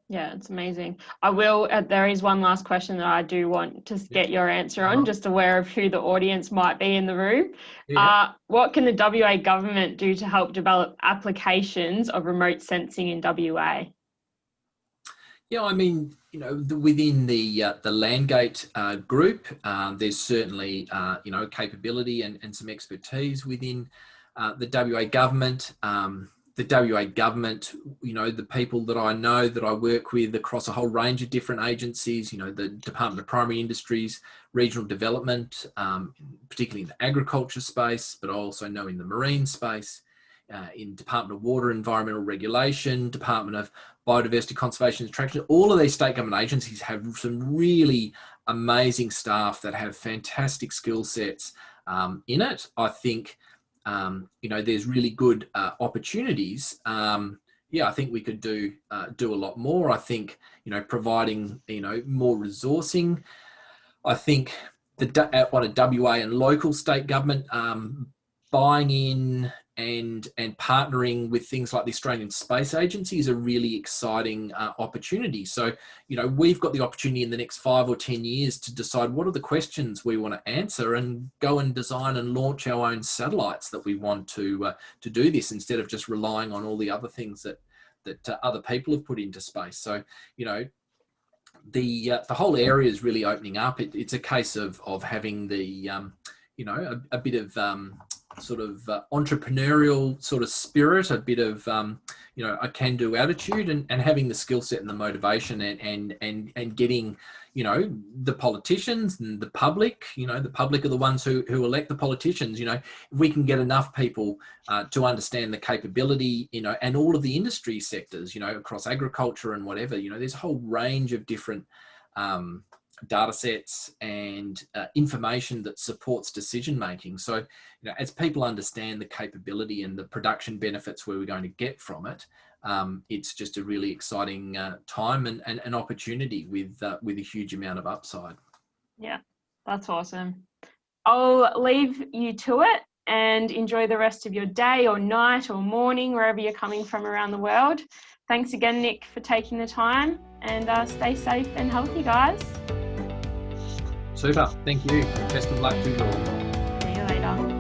Yeah, it's amazing. I will. Uh, there is one last question that I do want to get your answer on. Uh-huh. Just aware of who the audience might be in the room. Yeah. Uh, what can the WA government do to help develop applications of remote sensing in WA? Yeah, I mean, you know, the, within the uh, the Landgate uh, group, uh, there's certainly uh, you know capability and, and some expertise within uh, the WA government. Um, the WA government, you know, the people that I know that I work with across a whole range of different agencies, you know, the Department of Primary Industries, Regional Development, um, particularly in the agriculture space, but I also know in the marine space, uh, in Department of Water Environmental Regulation, Department of Biodiversity Conservation and Attraction. All of these state government agencies have some really amazing staff that have fantastic skill sets um, in it. I think, um, you know, there's really good uh, opportunities. Um, yeah, I think we could do uh, do a lot more. I think, you know, providing, you know, more resourcing. I think the on a WA and local state government um, buying in and and partnering with things like the Australian Space Agency is a really exciting uh, opportunity. So, you know, we've got the opportunity in the next five or 10 years to decide what are the questions we want to answer and go and design and launch our own satellites that we want to, uh, to do this instead of just relying on all the other things that, that uh, other people have put into space. So, you know, the, uh, the whole area is really opening up. It, it's a case of, of having the, um, you know, a, a bit of um, sort of uh, entrepreneurial sort of spirit, a bit of um, you know a can-do attitude, and, and having the skill set and the motivation, and and and and getting you know the politicians and the public. You know the public are the ones who who elect the politicians. You know if we can get enough people uh, to understand the capability, you know, and all of the industry sectors, you know, across agriculture and whatever. You know, there's a whole range of different um, data sets and uh, information that supports decision making. So, you know, as people understand the capability and the production benefits where we're going to get from it, um, it's just a really exciting uh, time and, and an opportunity with uh, with a huge amount of upside. Yeah, that's awesome. I'll leave you to it and enjoy the rest of your day or night or morning, wherever you're coming from around the world. Thanks again, Nick, for taking the time and uh, stay safe and healthy, guys. Super. Thank you. Best of luck to you all. See you later.